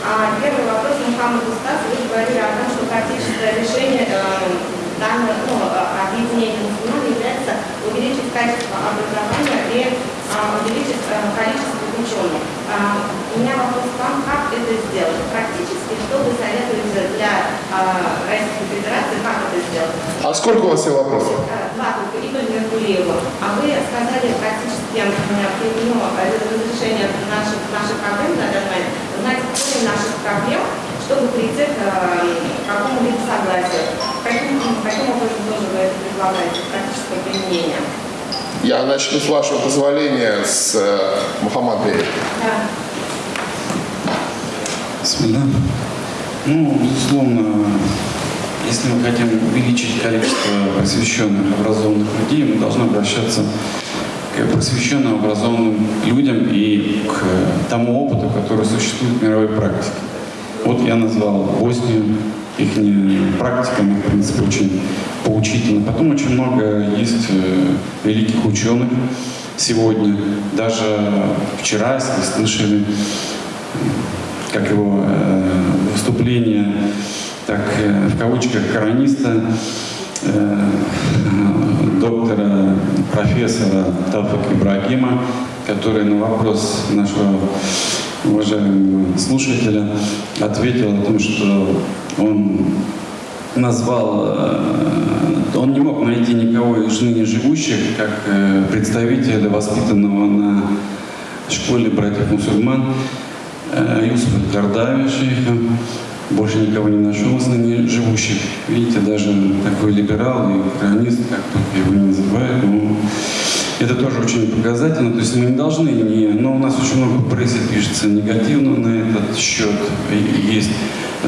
А, первый вопрос, Мухаммад Устаз, вы говорили о том, что практическое решение э, данного ну, э, объединения мусульман является увеличить качество образования и а, увеличить э, количество ученых. А, у меня вопрос к вам, как это сделать? Практически, что вы советуете для а, Российской Федерации, как это сделать? А сколько у вас всего вопросов? Два только, Игорь Меркулиева. А вы сказали практически ну, разрешение наших, наших проблем на данный момент. Знаете, корень наших проблем, чтобы прийти к э, какому-либо согласию. Каким, каким образом тоже вы это предлагаете, практическое применение? Я начну с вашего позволения с э, Мухаммад Бея. Да. Ну, безусловно, если мы хотим увеличить количество просвещенных, образованных людей, мы должны обращаться к просвещенным, образованным людям и к тому опыту, который существует в мировой практике. Вот я назвал Боснию, их практика, мне, в принципе, очень поучительна. Потом очень много есть э, великих ученых сегодня. Даже вчера, если слышали, как его э, выступление, так э, в кавычках корониста, э, доктора, профессора Тафака Ибрагима, который на вопрос нашего уважаемого слушателя ответил о том, что он назвал, э, он не мог найти никого из ныне живущих, как э, представителя, воспитанного на школе братьев-мусульман, э, Юсуфа Кардави, шейха. Больше никого не нашел из ныне живущих. Видите, даже такой либерал и хронист, как только его не называют, ну, это тоже очень показательно. То есть мы не должны не... Но у нас очень много в прессе пишется негативно на этот счет. Есть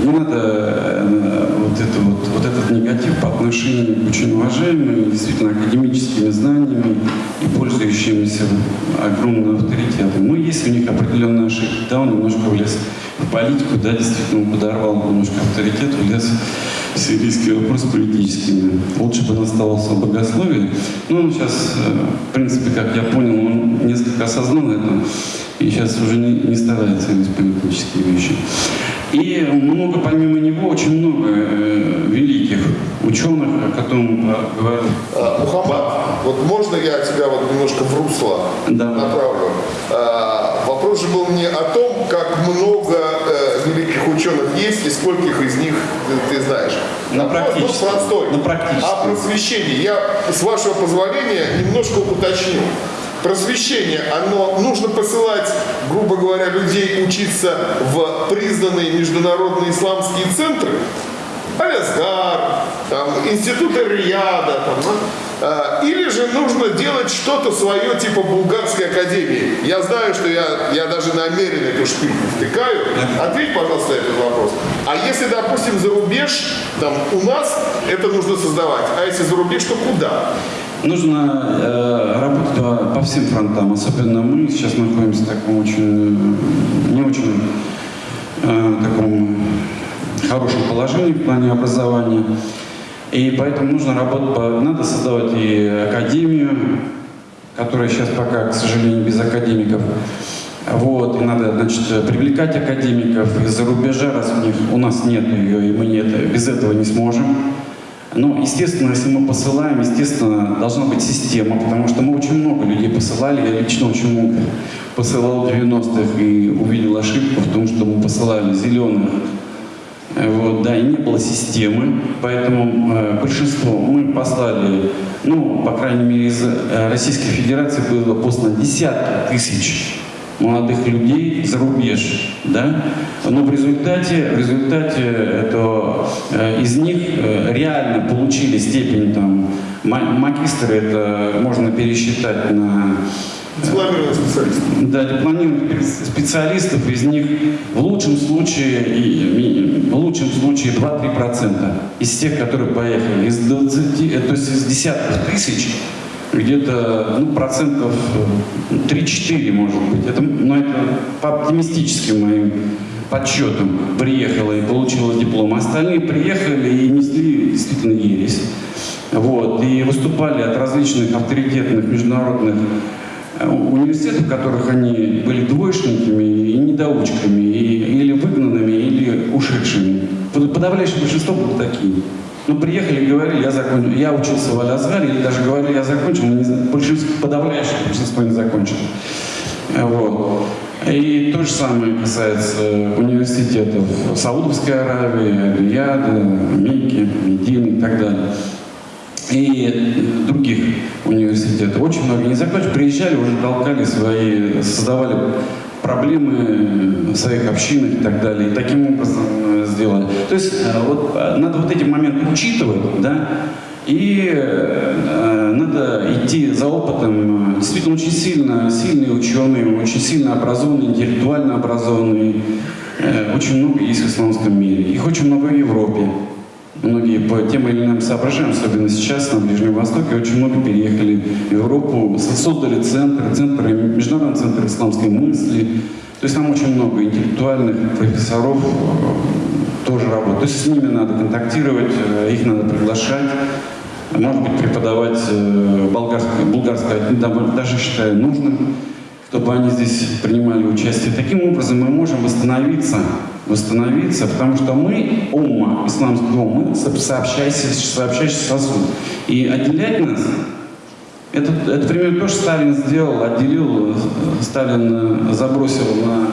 не надо э, вот, это вот, вот этот негатив по отношению к очень уважаемым, действительно академическими знаниями и пользующимися огромным авторитетом. Но есть у них определенные ошибки. Да, он немножко влез в политику, да, действительно он подорвал немножко авторитет, влез в сирийский вопрос политическими. Лучше бы он оставался в богословии. Но он сейчас, э, в принципе, как я понял, он несколько осознал это и сейчас уже не, не старается говорить политические вещи. И много, помимо него, очень много э, великих ученых, о котором говорил. А, Мухаммад, вот можно я тебя вот немножко в русло Да. направлю? Вопрос же был не о том, как много э, великих ученых есть и скольких из них ты, ты знаешь. На практически. простой. На практически. О просвещении. Я, с вашего позволения, немножко уточню. Просвещение, оно нужно посылать, грубо говоря, людей учиться в признанные международные исламские центры, Алязгар, там, институты Рияда, там? А, или же нужно делать что-то свое, типа Булгарской академии. Я знаю, что я, я даже намеренно эту шпильку втыкаю. Ответь, пожалуйста, на этот вопрос. А если, допустим, за рубеж, там, у нас это нужно создавать, а если за рубеж, то куда? нужно э, работать по, по всем фронтам. Особенно мы сейчас находимся в таком очень, не очень э, таком хорошем положении в плане образования. И поэтому нужно работать, надо создавать и академию, которая сейчас пока, к сожалению, без академиков. Вот, и надо, значит, привлекать академиков из-за рубежа, раз у них у нас нет ее, и мы нет, без этого не сможем. Но, естественно, если мы посылаем, естественно, должна быть система, потому что мы очень много людей посылали, я лично очень много посылал в 90-х и увидел ошибку в том, что мы посылали зеленых, вот, да, и не было системы, поэтому э, большинство мы послали, ну, по крайней мере, из э, Российской Федерации было послано десятки тысяч молодых людей за рубеж, да, но в результате, в результате это, э, из них э, реально получили степень там магистра, это можно пересчитать на Дипломированных специалистов. Да, дипломированных специалистов, из них в лучшем случае, в лучшем случае 2-3% из тех, которые поехали. Из 20, э, то есть из десятков тысяч где-то ну, процентов 3-4, может быть. Это, но это по оптимистическим моим подсчетам приехала и получила диплом. Остальные приехали и несли действительно ересь. Вот, и выступали от различных авторитетных международных э, университетов, в которых они были двоечниками и недоучками, и, или выгнанными, или ушедшими. Подавляющее большинство было такие. Ну, приехали, говорили, я закончил, я учился в Алязгаре, или даже говорили, я закончил, но не, большинство, подавляющее большинство не закончил. Вот. И то же самое касается университетов Саудовской Аравии, Рияда, Мекки, Медины и так далее. И других университетов. Очень много не закончили, приезжали, уже толкали свои, создавали проблемы своих общинах и так далее. И таким образом э, сделали. То есть э, вот, э, надо вот эти моменты учитывать, да, и э, надо идти за опытом. Действительно, очень сильно, сильные ученые, очень сильно образованные, интеллектуально образованные. Э, очень много есть в исламском мире. Их очень много в Европе. Многие по тем или иным соображениям, особенно сейчас на Ближнем Востоке, очень много переехали в Европу, создали центры, центры, международный центр исламской мысли. То есть там очень много интеллектуальных профессоров э, тоже работают. То есть с ними надо контактировать, э, их надо приглашать. Может быть, преподавать э, болгарское, болгарское даже считаю нужным, чтобы они здесь принимали участие. Таким образом мы можем восстановиться восстановиться, потому что мы, умма, исламский ум, мы сообщающийся, сообщающийся сосуд. И отделять нас, это, это примерно то, что Сталин сделал, отделил, Сталин забросил на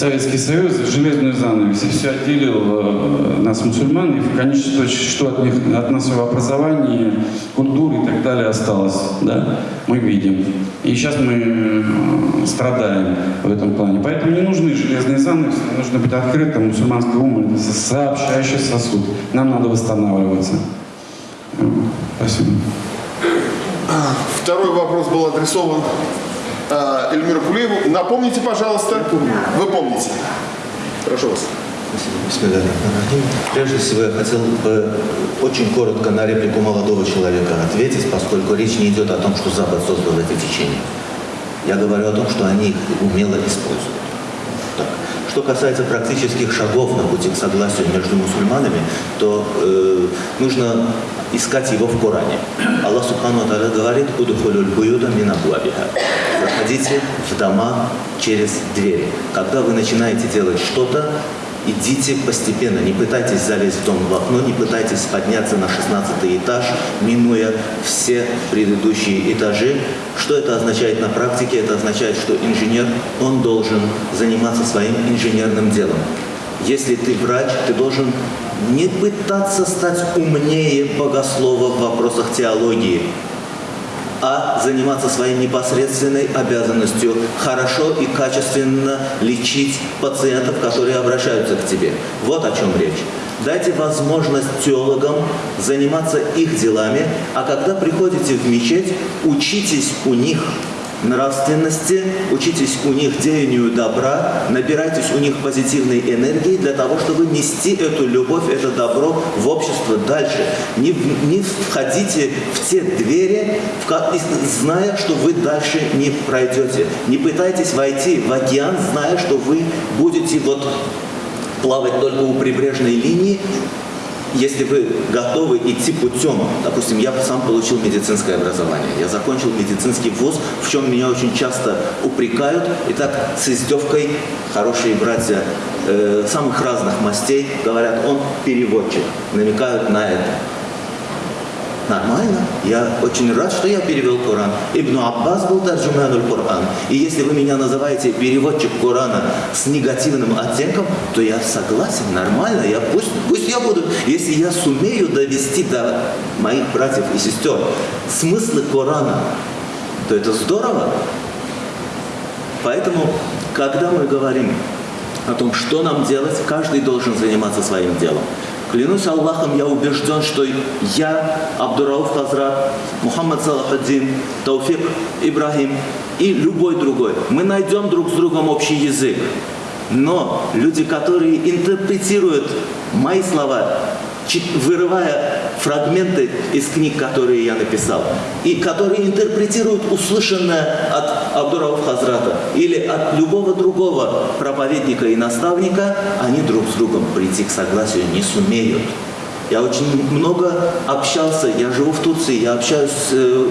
Советский Союз, железную занавес, все отделил э, нас, мусульман, и в конечном итоге, что от, них, от нас в образовании, культуры и так далее осталось, да, мы видим. И сейчас мы э, страдаем в этом плане. Поэтому не нужны железные занавесы, нужно быть открытым, мусульманский ум – это сообщающий сосуд. Нам надо восстанавливаться. Спасибо. Второй вопрос был адресован э, Эльмиру Кулиеву. Напомните, пожалуйста. Вы помните. Прошу вас. Спасибо. Прежде всего, я хотел бы очень коротко на реплику молодого человека ответить, поскольку речь не идет о том, что Запад создал эти течения. Я говорю о том, что они их умело используют. Что касается практических шагов на пути к согласию между мусульманами, то э, нужно искать его в Коране. Аллах Субхану Аталя говорит «Удухулюль буюда минабуабиха» Заходите в дома через двери. Когда вы начинаете делать что-то, идите постепенно, не пытайтесь залезть в дом в окно, не пытайтесь подняться на 16 этаж, минуя все предыдущие этажи. Что это означает на практике? Это означает, что инженер, он должен заниматься своим инженерным делом. Если ты врач, ты должен не пытаться стать умнее богослова в вопросах теологии, а заниматься своей непосредственной обязанностью хорошо и качественно лечить пациентов, которые обращаются к тебе. Вот о чем речь. Дайте возможность теологам заниматься их делами, а когда приходите в мечеть, учитесь у них нравственности, учитесь у них деянию добра, набирайтесь у них позитивной энергии для того, чтобы нести эту любовь, это добро в общество дальше. Не, не входите в те двери, в, зная, что вы дальше не пройдете. Не пытайтесь войти в океан, зная, что вы будете вот плавать только у прибрежной линии, если вы готовы идти путем, допустим, я сам получил медицинское образование, я закончил медицинский вуз, в чем меня очень часто упрекают, и так с издевкой хорошие братья э, самых разных мастей говорят, он переводчик, намекают на это. Нормально. Я очень рад, что я перевел Коран. Ибн Аббас был тарджуманул Коран. И если вы меня называете переводчик Корана с негативным оттенком, то я согласен, нормально. Я, пусть, пусть я буду, если я сумею довести до моих братьев и сестер смыслы Корана, то это здорово. Поэтому, когда мы говорим о том, что нам делать, каждый должен заниматься своим делом. Клянусь Аллахом, я убежден, что я, Абдурауф Хазрат, Мухаммад Салахаддин, Тауфик Ибрахим и любой другой, мы найдем друг с другом общий язык. Но люди, которые интерпретируют мои слова, вырывая фрагменты из книг, которые я написал, и которые интерпретируют услышанное от Абдурауф Хазрата или от любого другого проповедника и наставника, они друг с другом прийти к согласию не сумеют. Я очень много общался, я живу в Турции, я общаюсь с э,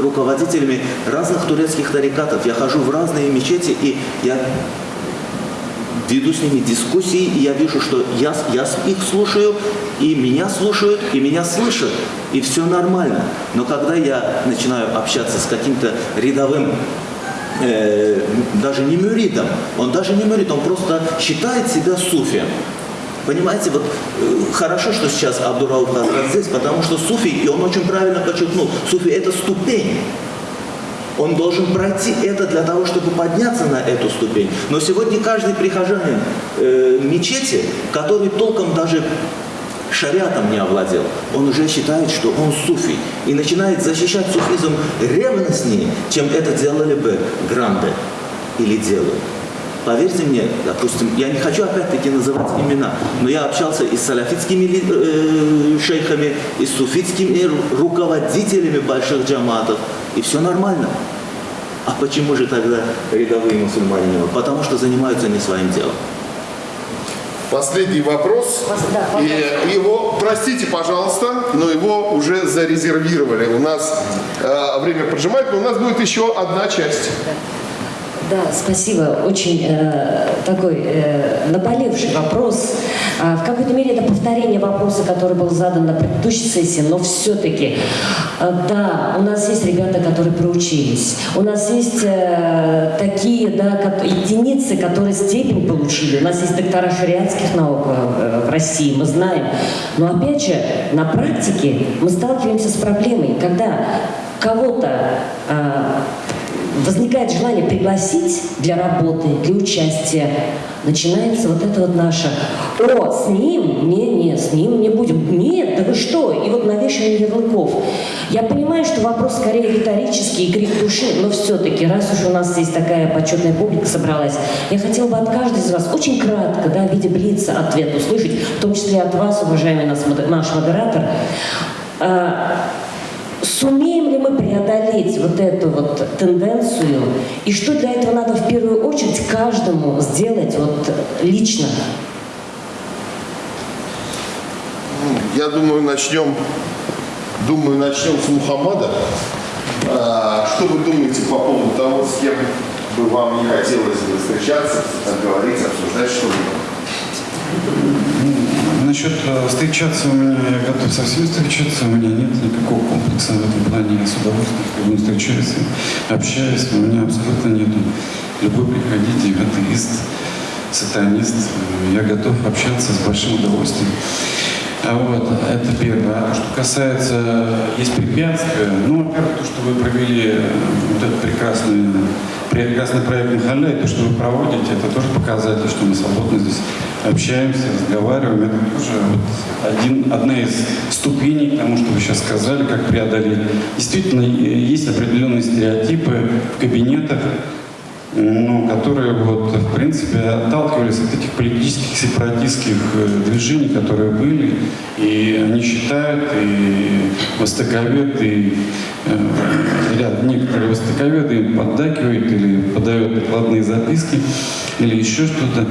руководителями разных турецких тарикатов, я хожу в разные мечети, и я веду с ними дискуссии, и я вижу, что я, я их слушаю, и меня слушают, и меня слышат, и все нормально. Но когда я начинаю общаться с каким-то рядовым э, даже не мюридом, он даже не мюрид, он просто считает себя суфием. Понимаете, вот э, хорошо, что сейчас Абдурауф здесь, потому что суфи, и он очень правильно подчеркнул, суфи это ступень. Он должен пройти это для того, чтобы подняться на эту ступень. Но сегодня каждый прихожанин э, мечети, который толком даже шариатом не овладел, он уже считает, что он суфий. И начинает защищать суфизм ревностнее, чем это делали бы гранды или делают. Поверьте мне, допустим, я не хочу опять-таки называть имена, но я общался и с салафитскими э, шейхами, и с суфитскими ру- руководителями больших джаматов, и все нормально. А почему же тогда рядовые мусульмане? Потому что занимаются не своим делом. Последний вопрос. И его, простите, пожалуйста, но его уже зарезервировали. У нас э, время поджимает, но у нас будет еще одна часть. Да, спасибо. Очень э, такой э, наболевший вопрос. А, в какой-то мере это повторение вопроса, который был задан на предыдущей сессии, но все-таки, э, да, у нас есть ребята, которые проучились. У нас есть э, такие, да, единицы, которые степень получили. У нас есть доктора шариатских наук э, в России, мы знаем. Но опять же, на практике мы сталкиваемся с проблемой, когда кого-то э, возникает желание пригласить для работы, для участия, начинается вот это вот наше «О, с ним? Не, не, с ним не будем». Нет, да вы что? И вот навешивание ярлыков. Я понимаю, что вопрос скорее риторический и крик души, но все-таки, раз уж у нас здесь такая почетная публика собралась, я хотела бы от каждой из вас очень кратко, да, в виде блица ответ услышать, в том числе от вас, уважаемый наш модератор, а, Сумеем ли мы преодолеть вот эту вот тенденцию? И что для этого надо в первую очередь каждому сделать вот лично? Я думаю, начнем, думаю, начнем с Мухаммада. А, Что вы думаете по поводу того, с кем бы вам не хотелось бы встречаться, говорить, обсуждать что-либо? Насчет э, встречаться у меня, я готов со всеми встречаться, у меня нет никакого комплекса в этом плане, я с удовольствием с любым встречаюсь, общаюсь, у меня абсолютно нету. Любой приходите, атеист, сатанист, я готов общаться с большим удовольствием. А вот, это первое. А что касается, есть препятствия, ну, во-первых, то, что вы провели э, вот это прекрасное прекрасный проект Михаля, и то, что вы проводите, это тоже показатель, что мы свободно здесь общаемся, разговариваем. Это тоже вот один, одна из ступеней к тому, что вы сейчас сказали, как преодолеть. Действительно, есть определенные стереотипы в кабинетах, ну, которые вот, в принципе, отталкивались от этих политических сепаратистских э, движений, которые были, и они считают, и востоковед, и э, ряд, некоторые востоковеды им поддакивают или подают докладные записки, или еще что-то.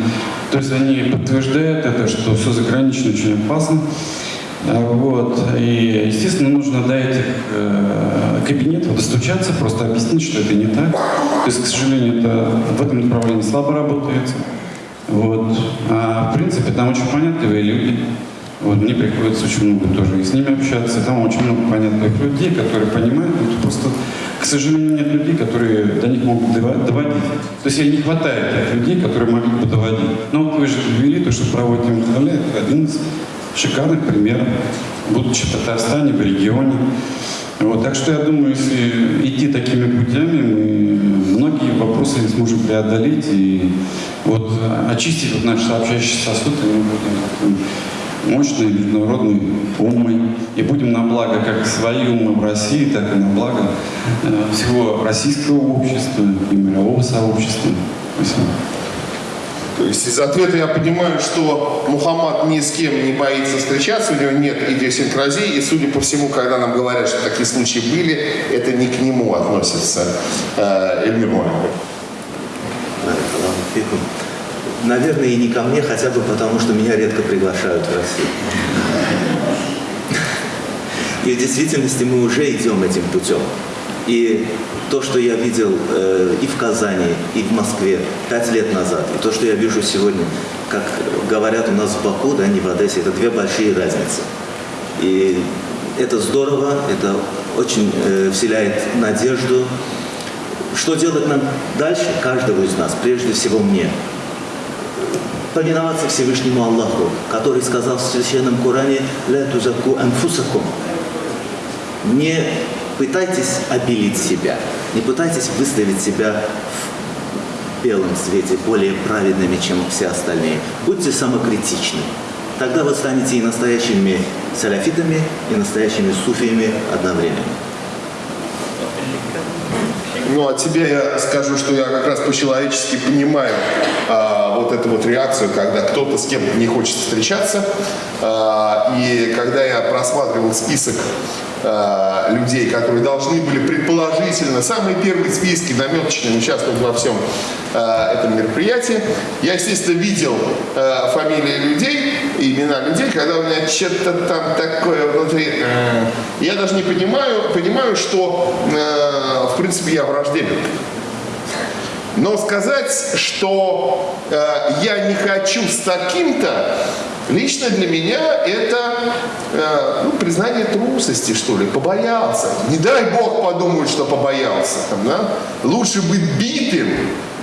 То есть они подтверждают это, что все загранично очень опасно. А, вот. И, естественно, нужно до этих э, кабинетов достучаться, просто объяснить, что это не так. То есть, к сожалению, это в этом направлении слабо работает. Вот. А в принципе, там очень понятливые люди. Вот, мне приходится очень много тоже и с ними общаться. Там очень много понятных людей, которые понимают. Вот, просто, к сожалению, нет людей, которые до них могут доводить. То есть, не хватает тех людей, которые могли бы доводить. Но вот вы же ввели то, что проводите Махаля, это один из шикарный пример, будучи в Татарстане, в регионе. Вот, так что я думаю, если идти такими путями, мы многие вопросы сможем преодолеть и вот очистить вот наш сообщающий сосуд, и мы будем мощной международной умой и будем на благо как свои умы в России, так и на благо э, всего российского общества и мирового сообщества. Спасибо. То есть из ответа я понимаю, что Мухаммад ни с кем не боится встречаться, у него нет идиосинкразии, и, судя по всему, когда нам говорят, что такие случаи были, это не к нему относится. Э, Эльмир Наверное, и не ко мне, хотя бы потому, что меня редко приглашают в Россию. И в действительности мы уже идем этим путем. И то, что я видел э, и в Казани, и в Москве пять лет назад, и то, что я вижу сегодня, как говорят у нас в Баку, да, не в Одессе, это две большие разницы. И это здорово, это очень э, вселяет надежду. Что делать нам дальше, каждого из нас, прежде всего мне? Повиноваться Всевышнему Аллаху, который сказал в Священном Коране «Ля тузаку анфусакум» не пытайтесь обелить себя, не пытайтесь выставить себя в белом свете более праведными, чем все остальные. Будьте самокритичны. Тогда вы станете и настоящими саляфитами, и настоящими суфиями одновременно. Ну, а тебе я скажу, что я как раз по-человечески понимаю а, вот эту вот реакцию, когда кто-то с кем-то не хочет встречаться. А, и когда я просматривал список Э, людей, которые должны были предположительно, самые первые списки наметочные участвовать во всем э, этом мероприятии. Я, естественно, видел э, фамилии людей, имена людей, когда у меня что-то там такое внутри. Э, я даже не понимаю, понимаю, что, э, в принципе, я враждебен. Но сказать, что э, я не хочу с таким-то, Лично для меня это э, ну, признание трусости, что ли, побоялся. Не дай Бог подумать, что побоялся. Там, да? Лучше быть битым,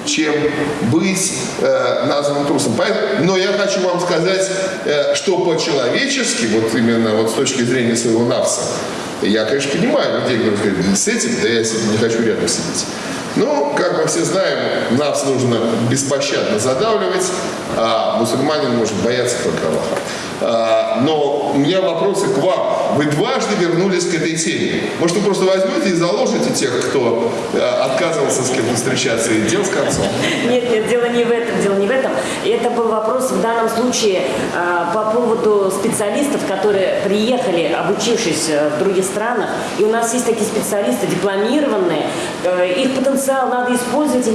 чем быть э, названным трусом. Поэтому, но я хочу вам сказать, э, что по-человечески, вот именно вот с точки зрения своего навса, я, конечно, понимаю людей, которые говорят, с этим, да я с этим не хочу рядом сидеть. Ну, как мы все знаем, нас нужно беспощадно задавливать, а мусульманин может бояться только Аллаха. А, но у меня вопросы к вам. Вы дважды вернулись к этой теме. Может, вы просто возьмете и заложите тех, кто а, отказывался с кем-то встречаться и дел с концом? Нет, нет, дело не в этом, дело не в этом. Это был вопрос в данном случае а, по поводу специалистов, которые приехали, обучившись э, в других странах. И у нас есть такие специалисты дипломированные. Э, их потенциал надо использовать.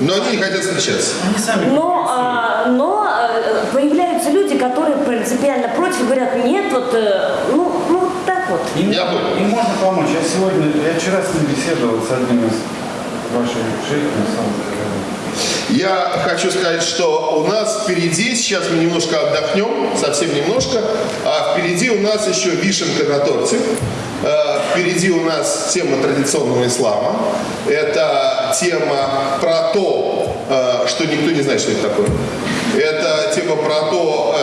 Но они не хотят встречаться. Они сами. Но, но э, люди, которые принципиально против, говорят, нет, вот, э, ну, ну так вот. Им, я понял. Им можно помочь. Я сегодня, я вчера с ним беседовал с одним из ваших шейхов, я хочу сказать, что у нас впереди, сейчас мы немножко отдохнем, совсем немножко, а впереди у нас еще вишенка на торте. Э, впереди у нас тема традиционного ислама. Это тема про то, э, что никто не знает, что это такое. Это тема про то,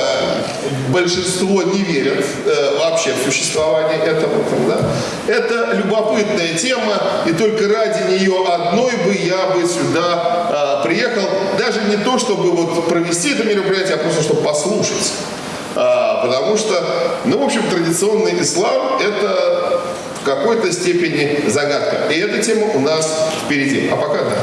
большинство не верят э, вообще в существование этого. да. Это любопытная тема, и только ради нее одной бы я бы сюда э, приехал, даже не то, чтобы вот провести это мероприятие, а просто чтобы послушать. А, потому что, ну, в общем, традиционный ислам – это в какой-то степени загадка. И эта тема у нас впереди. А пока да.